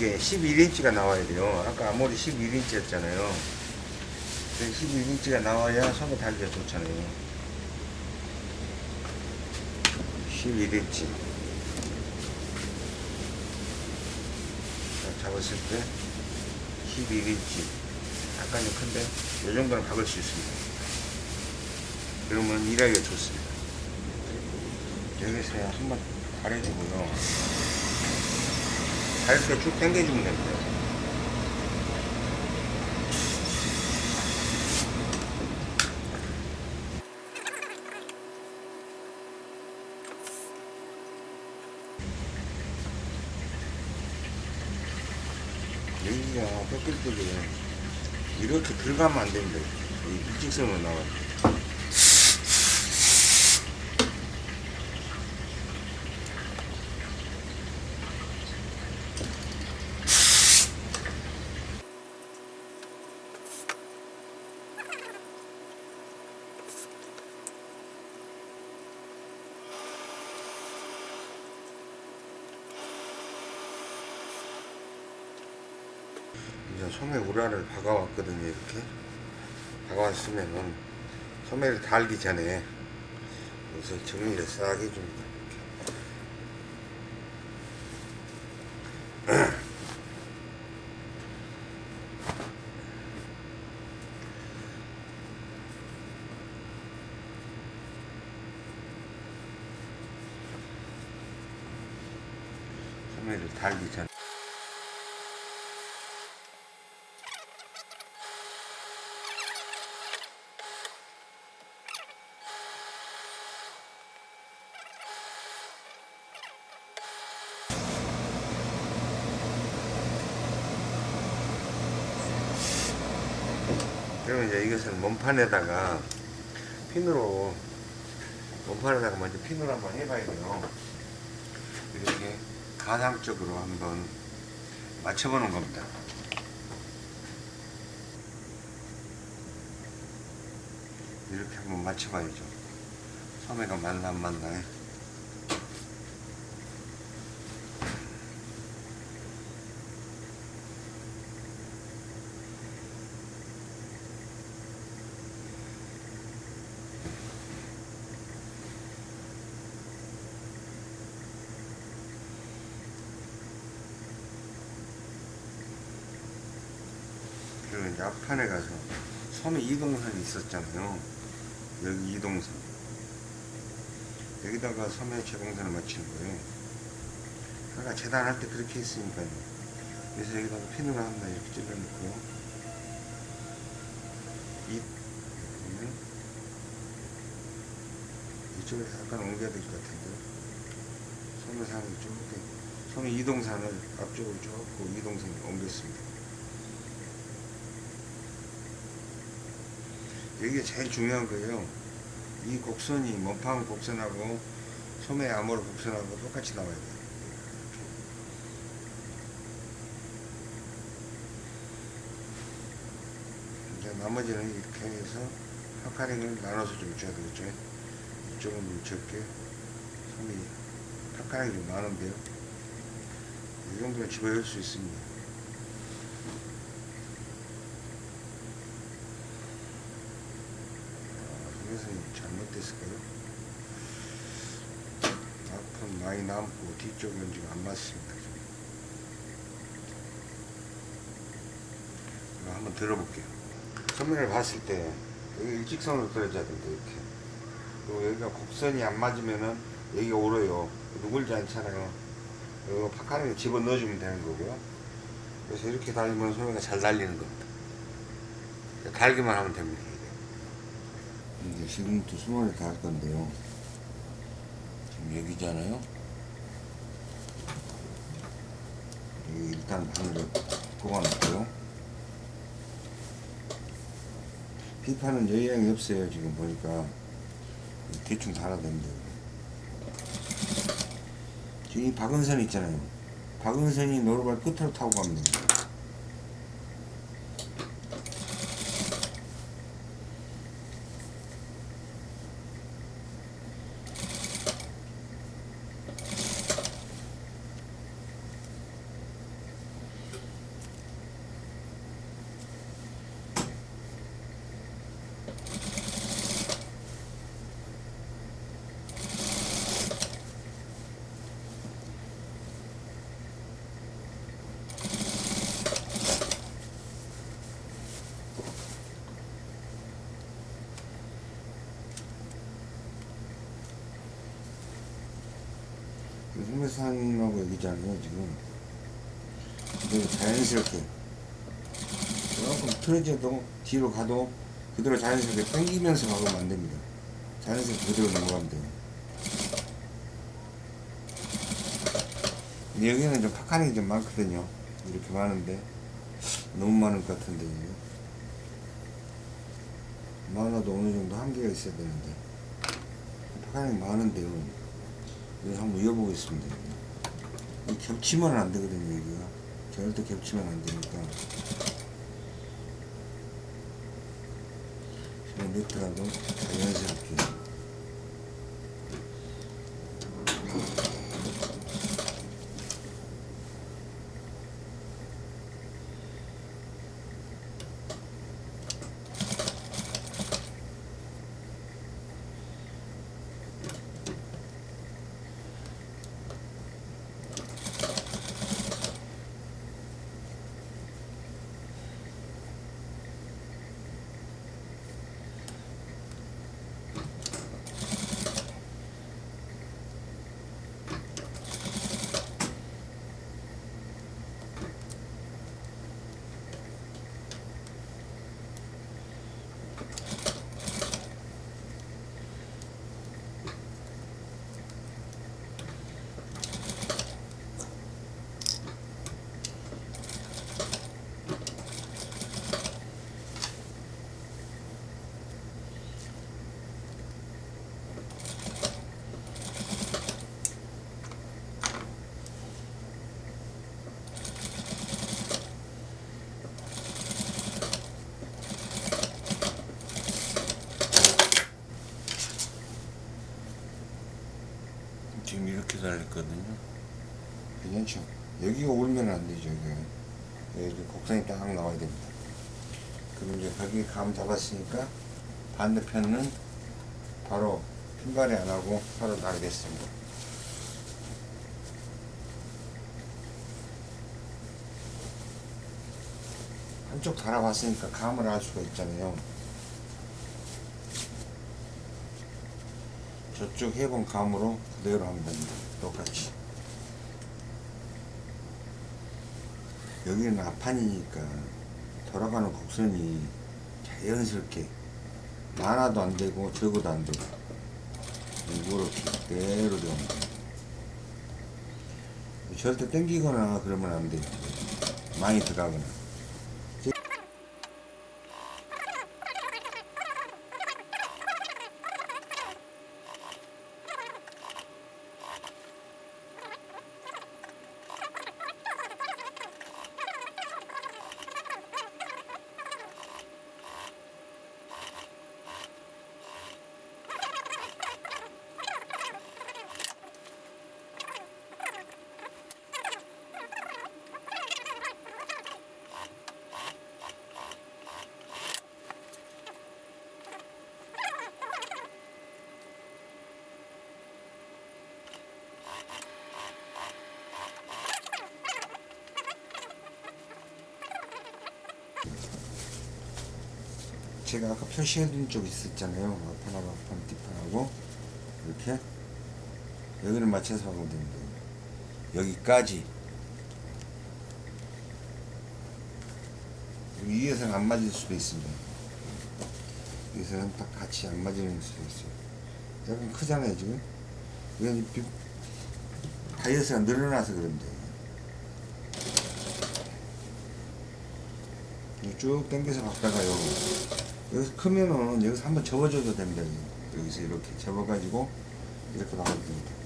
이게 11인치가 나와야 돼요. 아까 아무리 11인치였잖아요. 11인치가 나와야 손에 달기가 좋잖아요. 11인치. 잡았을 때 11인치. 약간 좀 큰데, 이 정도는 박을 수 있습니다. 그러면 일하기가 좋습니다. 여기서 한번 가려주고요. 가볍게 쭉 당겨주면 됩니다. 여기가 뼈끼리들이 이렇게 들어가면 안 됩니다. 이 일직선으로 나와요. 소매 우라를 박아왔거든요 이렇게. 박아왔으면은 소매를 달기 전에 여기서 정리를 싹 해줍니다 소매를 달기 전에 그러면 이제 이것을 몸판에다가 핀으로 몸판에다가 먼저 핀으로 한번 해봐야 돼요. 이렇게 가상적으로 한번 맞춰보는 겁니다. 이렇게 한번 맞춰봐야죠. 소매가. 그 리고 이제 앞판에 가서 섬에 이동선이 있었잖아요. 여기 이동선. 여기다가 섬에 제공선을 맞추는 거예요. 아까 재단할 때 그렇게 했으니까요. 그래서 여기다가 핀으로 한다 이렇게 찔러놓고 이 보면 이쪽에서 약간 옮겨야 될 것 같은데 섬의산을 좁게 섬의 이동산을 앞쪽으로 좁고 이동선을 옮겼습니다. 이게 제일 중요한 거예요. 이 곡선이 몸판 곡선하고 소매 암호로 곡선하고 똑같이 나와야 돼요. 이제 나머지는 이렇게 해서 파카링을 나눠서 좀 줘야 되겠죠. 이쪽은 좀 적게, 소매 파카링이 좀 많은데요. 이 정도는 집어넣을 수 있습니다. 그래서 잘못됐을까요? 앞은 많이 남고 뒤쪽은 지금 안 맞습니다. 한번 들어볼게요. 소면을 봤을 때 여기 일직선으로 떨어져야 된다 이렇게. 그리고 여기가 곡선이 안 맞으면은 여기가 오르요. 누굴지 않잖아요. 이거 파카링에 집어 넣어주면 되는 거고요. 그래서 이렇게 달리면 소매가 잘 달리는 겁니다. 달기만 하면 됩니다. 이제 지금부터 수mon을 다할 건데요. 지금 여기잖아요. 여기 일단 바늘을 꼽아놓고요. 비판은 여유양이 없어요. 지금 보니까 대충 달아야 됩니다. 지금 이 박은선 있잖아요. 박은선이 노루발 끝으로 타고 됩니다. 흑매산하고 여기잖아요 지금. 그리고 자연스럽게. 조금 틀어져도 뒤로 가도 그대로 자연스럽게 당기면서 가면 안 됩니다. 자연스럽게 그대로 넘어가면 돼요. 여기는 좀 파칸이 좀 많거든요. 이렇게 많은데. 너무 많을 것 같은데 이게. 많아도 어느 정도 한계가 있어야 되는데. 파칸이 많은데요 그래서 한번 이어보겠습니다. 이 겹치면 안 되거든요, 여기가. 절대 겹치면 안 되니까. 그냥 네트라도 자연스럽게. 지금 이렇게 달렸거든요. 괜찮죠? 여기가 울면 안 되죠. 여기, 여기 곡선이 딱 나와야 됩니다. 그리고 이제 거기 감 잡았으니까 반대편은 바로 핀발이 안 하고 바로 나르겠습니다. 한쪽 달아봤으니까 감을 알 수가 있잖아요. 저쪽 해본 감으로 그대로 하면 됩니다. 똑같이. 여기는 앞판이니까 돌아가는 곡선이 자연스럽게 많아도 안 되고 적어도 안 되고 이렇게 그대로 됩니다. 절대 땡기거나 그러면 안 돼요. 많이 들어가거나. 제가 아까 표시해둔 쪽 있었잖아요. 앞판하고 앞판, 뒷판하고 이렇게 여기를 맞춰서 하면 됩니다. 여기까지 여기 위에서는 안 맞을 수도 있습니다. 여기서는 딱 같이 안 맞을 수도 있어요. 약간 크잖아요 지금. 이건 비- 다이어트가 늘어나서 그런데 쭉 당겨서 갔다가요. 여기서 크면은 여기서 한번 접어줘도 됩니다. 여기서 이렇게 접어가지고 이렇게 나가도 됩니다.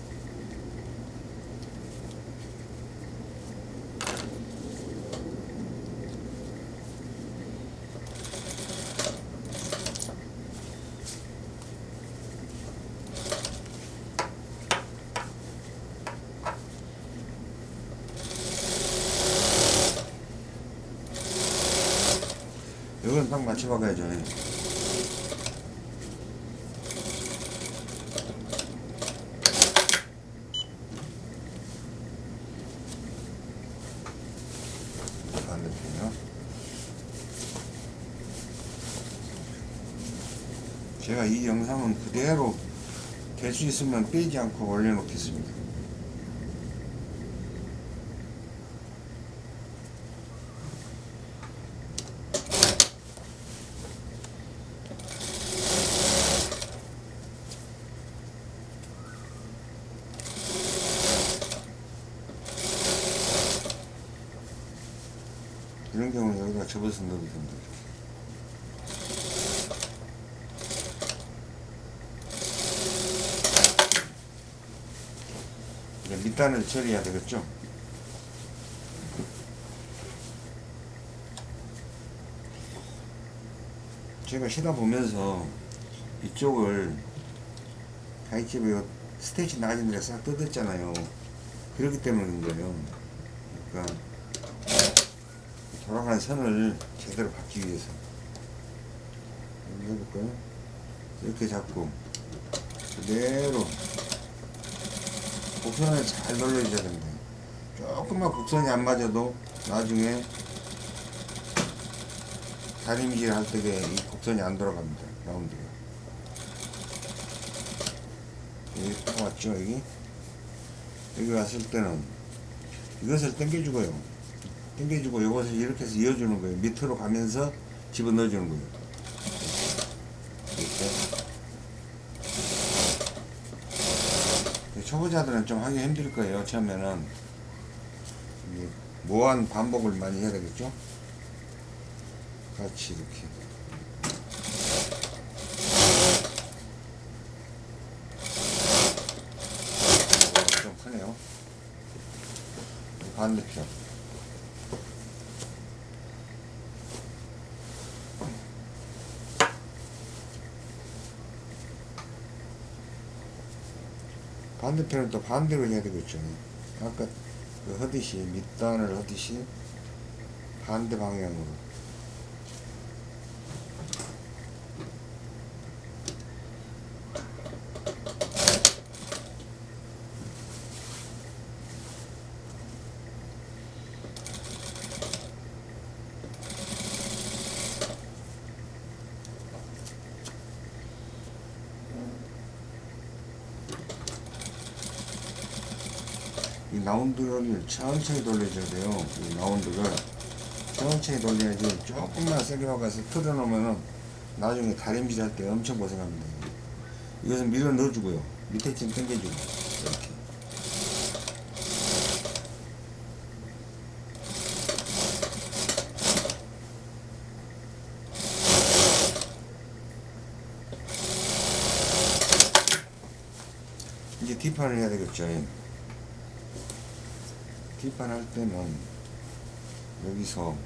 이건 딱 맞춰박아야죠. 반대편이요. 제가 이 영상은 그대로 될수 있으면 빼지 않고 올려놓겠습니다. 이런 경우는 여기다 접어서 넣어도 됩니다. 밑단을 처리해야 되겠죠? 제가 쉬다 보면서 이쪽을 가이집에 스테이지 나가진 데가 싹 뜯었잖아요. 그렇기 때문인 거예요. 그러니까 돌아가는 선을 제대로 받기 위해서 한번 해볼까요? 이렇게 잡고 그대로 곡선을 잘 돌려줘야 됩니다. 조금만 곡선이 안 맞아도 나중에 다림질 할 때에 이 곡선이 안 돌아갑니다. 라운드가. 여기 딱 왔죠, 여기? 여기 왔을 때는 이것을 당겨주고요. 당겨주고 이것을 이렇게 해서 이어주는 거예요. 밑으로 가면서 집어넣어주는 거예요. 이렇게. 초보자들은 좀 하기 힘들 거예요. 처음에는 무한 반복을 많이 해야 되겠죠. 같이 이렇게. 어, 좀 크네요. 반대편. 반대편은 또 반대로 해야 되겠죠. 아까 그 하듯이 밑단을 하듯이 반대 방향으로 이 라운드를 천천히 돌려줘야 돼요. 이 라운드를 천천히 돌려야지 조금만 세게 박아서 틀어놓으면은 나중에 다림질 할 때 엄청 고생합니다. 이것은 밀어 넣어주고요. 밑에 좀 당겨주고 이렇게. 이제 뒷판을 해야 되겠죠. 뒷판 할 때는 여기서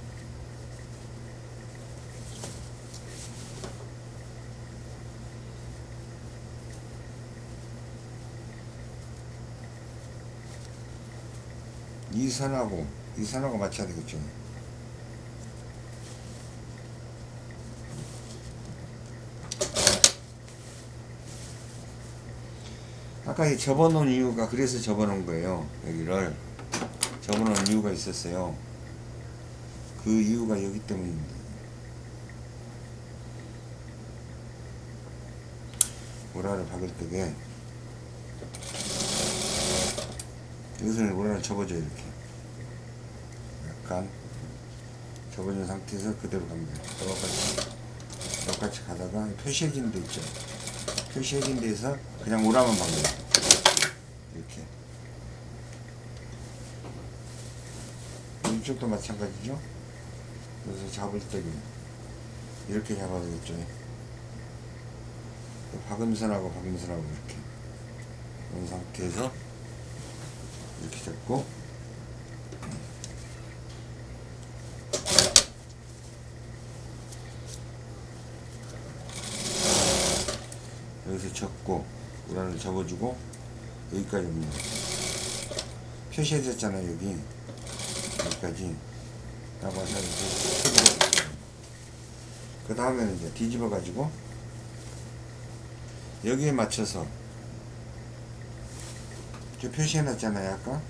이 선하고 이 선하고 맞춰야 되겠죠. 아까 이 접어놓은 이유가 그래서 접어놓은 거예요. 여기를 접어놓은 이유가 있었어요. 그 이유가 여기 때문입니다. 모라를 박을 때게 여기서는 모라를 접어줘요 이렇게 약간 접어준 상태에서 그대로 갑니다. 똑같이 똑같이 가다가 표시해진 데 있죠. 표시해진 데에서 그냥 오라만 박니다 이렇게 이쪽도 마찬가지죠. 그래서 잡을 때는 이렇게 잡아야 되겠죠. 박음선하고 박음선하고 이렇게 이런 상태에서 이렇게 잡고 여기서 접고 우란을 접어주고 여기까지 옵니다. 표시해졌잖아요 여기 여기까지 나와서 이렇게 그 다음에는 이제 뒤집어 가지고 여기에 맞춰서 저 표시해 놨잖아요 아까.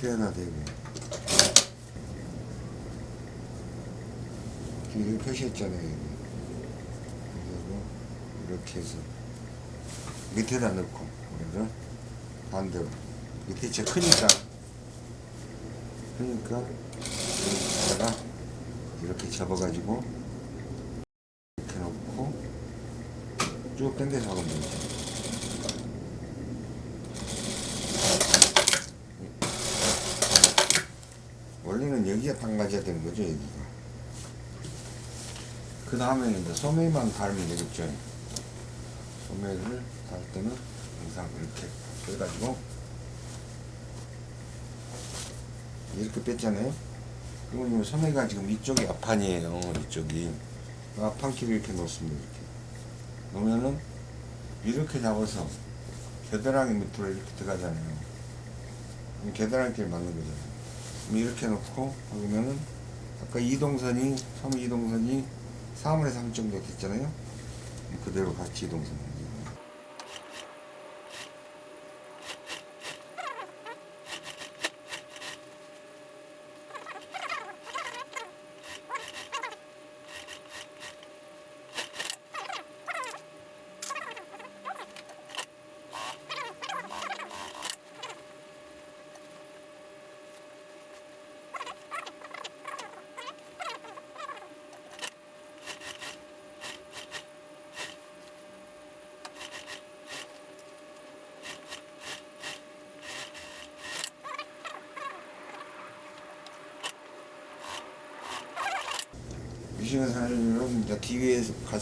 표현화 되고. 여기 표시했잖아요 여기. 그리고 이렇게 해서 밑에다 넣고 우리를 반대로 밑에 진짜 크니까 그러니까 여기다가 이렇게 접어가지고 이렇게 놓고 쭉 당겨서 하면 되죠. 원래는 여기가 당가져야 되는 거죠, 여기가. 그 다음에는 이제 소매만 달면 되겠죠. 소매를 달 때는 항상 이렇게 빼가지고 이렇게 뺐잖아요. 그러면 소매가 지금 이쪽이 앞판이에요. 이쪽이 앞판끼리 이렇게 놓습니다. 이렇게 놓으면은 이렇게 잡아서 겨드랑이 밑으로 이렇게 들어가잖아요. 겨드랑이끼리 맞는 거잖아요. 이렇게 놓고 보면은 아까 이동선이 소매 이동선이 3분의 3 정도 됐잖아요. 그대로 같이 이동선. 미싱을 사려면 이제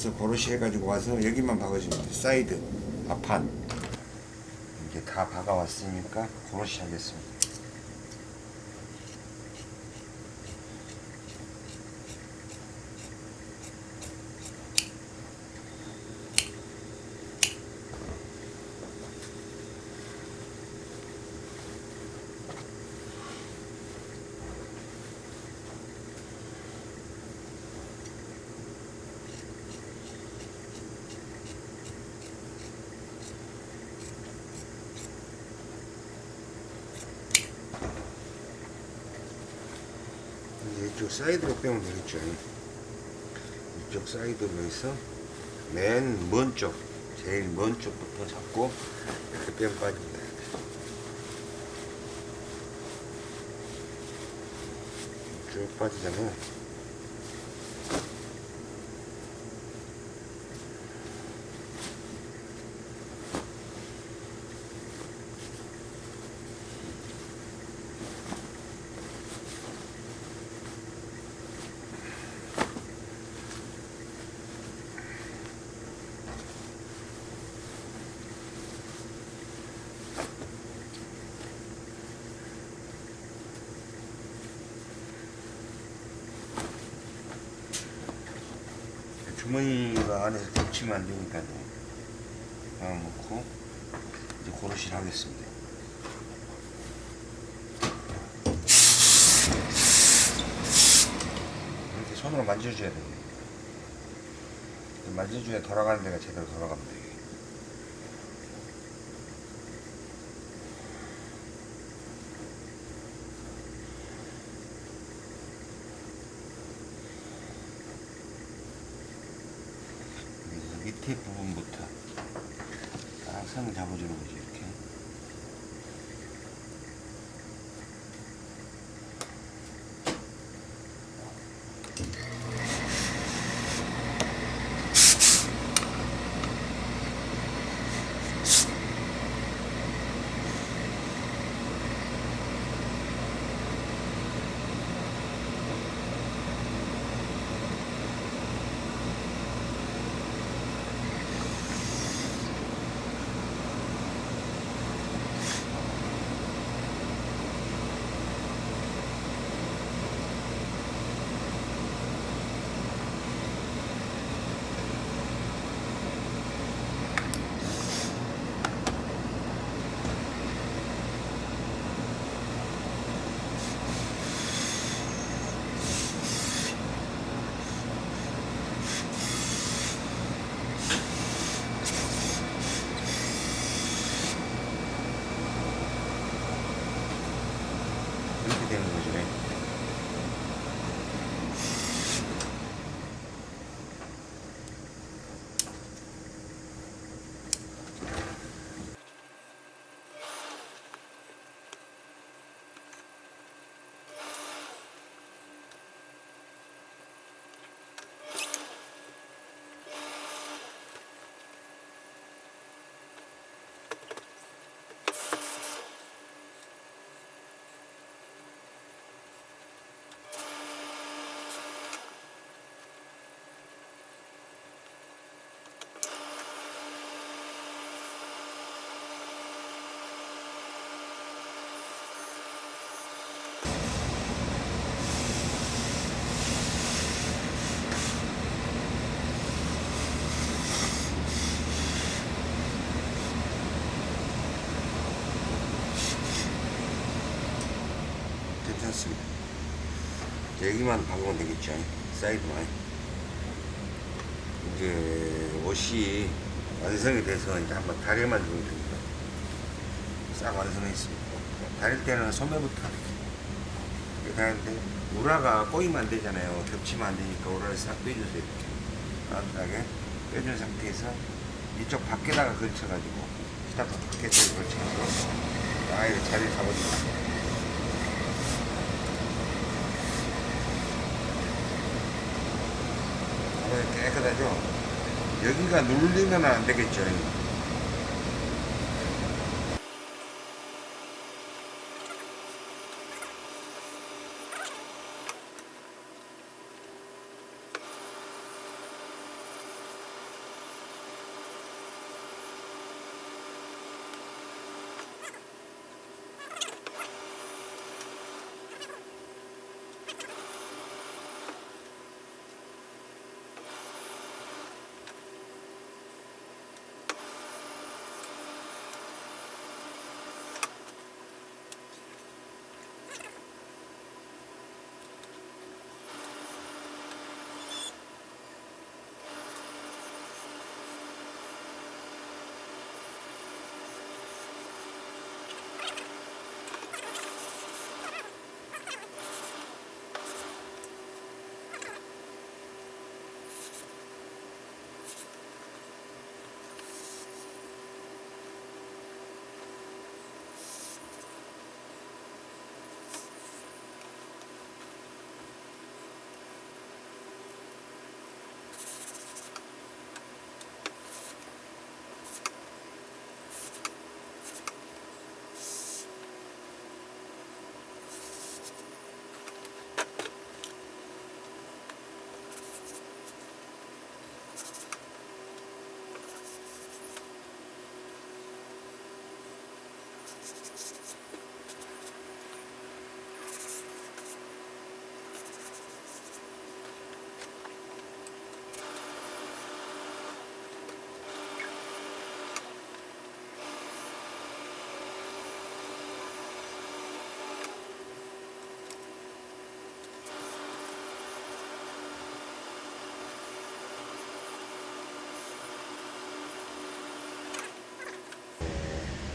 가서 고로시 해가지고 와서 여기만 박아주면 돼. 사이드, 앞판. 이렇게 다 박아왔으니까 고로시 하겠습니다. 사이드로 빼면 되겠죠. 이쪽 사이드로 해서 맨 먼 쪽, 제일 먼 쪽부터 잡고 이렇게 빼면 빠집니다. 쭉 빠지잖아요. 주머니가 안에서 겹치면 안 되니까요. 하나 놓고 이제 고르시를 하겠습니다. 이렇게 손으로 만져줘야 돼요. 만져줘야 돌아가는 데가 제대로 돌아갑니다. 여기만 박으면 되겠죠. 사이드만. 이제 옷이 완성이 돼서 이제 한번 다리만 주면 됩니다. 싹 완성해 있습니다. 다릴 때는 소매부터 다는데 우라가 꼬이면 안 되잖아요. 겹치면 안 되니까 우라를 싹 빼주세요. 이렇게 따뜻하게 빼준 상태에서 이쪽 밖에다가 걸쳐가지고 시작 밖에다가 걸쳐가지고 아 이렇게 자리를 잡아줍니다 어, 깨끗하죠? 여기가 눌리면 안 되겠죠.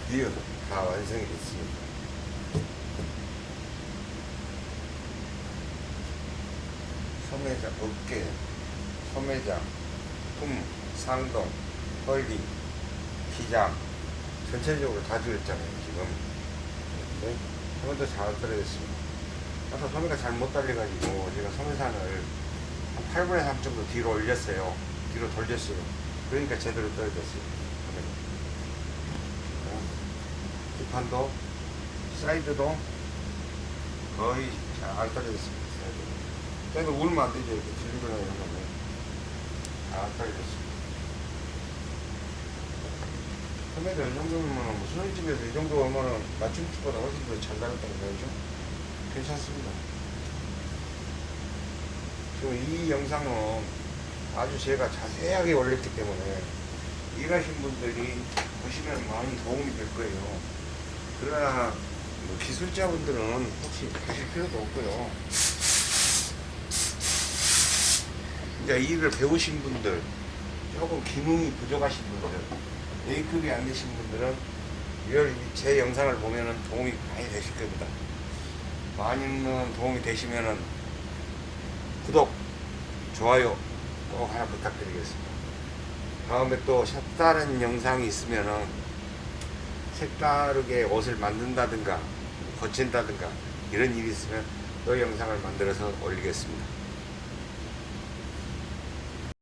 Dear. 다 완성이 됐습니다. 소매장, 어깨, 소매장, 품, 상동, 허리, 기장 전체적으로 다 줄였잖아요 지금. 네? 소매도 잘 떨어졌습니다. 아까 소매가 잘 못 달려가지고 제가 소매산을 한 8분의 3 정도 뒤로 올렸어요. 뒤로 돌렸어요. 그러니까 제대로 떨어졌어요 소매가. 어, 뒷판도 사이드도 거의 잘 떨어졌습니다 사이드. 울면 안 되죠 이렇게 들리거나 이런 거는. 잘 떨어졌습니다. 소매도 이 정도면 뭐 수선집에서 이 정도 오면은 맞춤집보다 훨씬 더잘 나갔다는 거죠. 괜찮습니다. 지금 이 영상은 아주 제가 자세하게 올렸기 때문에 일하신 분들이 보시면 많이 도움이 될 거예요 그러나 뭐 기술자분들은 혹시 보실 필요도 없고요 이제 일을 배우신 분들 조금 기능이 부족하신 분들 A급이 안 되신 분들은 이걸 제 영상을 보면은 도움이 많이 되실 겁니다. 많이는 도움이 되시면은 구독, 좋아요 꼭 하나 부탁드리겠습니다. 다음에 또 색다른 영상이 있으면은 색다르게 옷을 만든다든가 고친다든가 이런 일이 있으면 또 영상을 만들어서 올리겠습니다.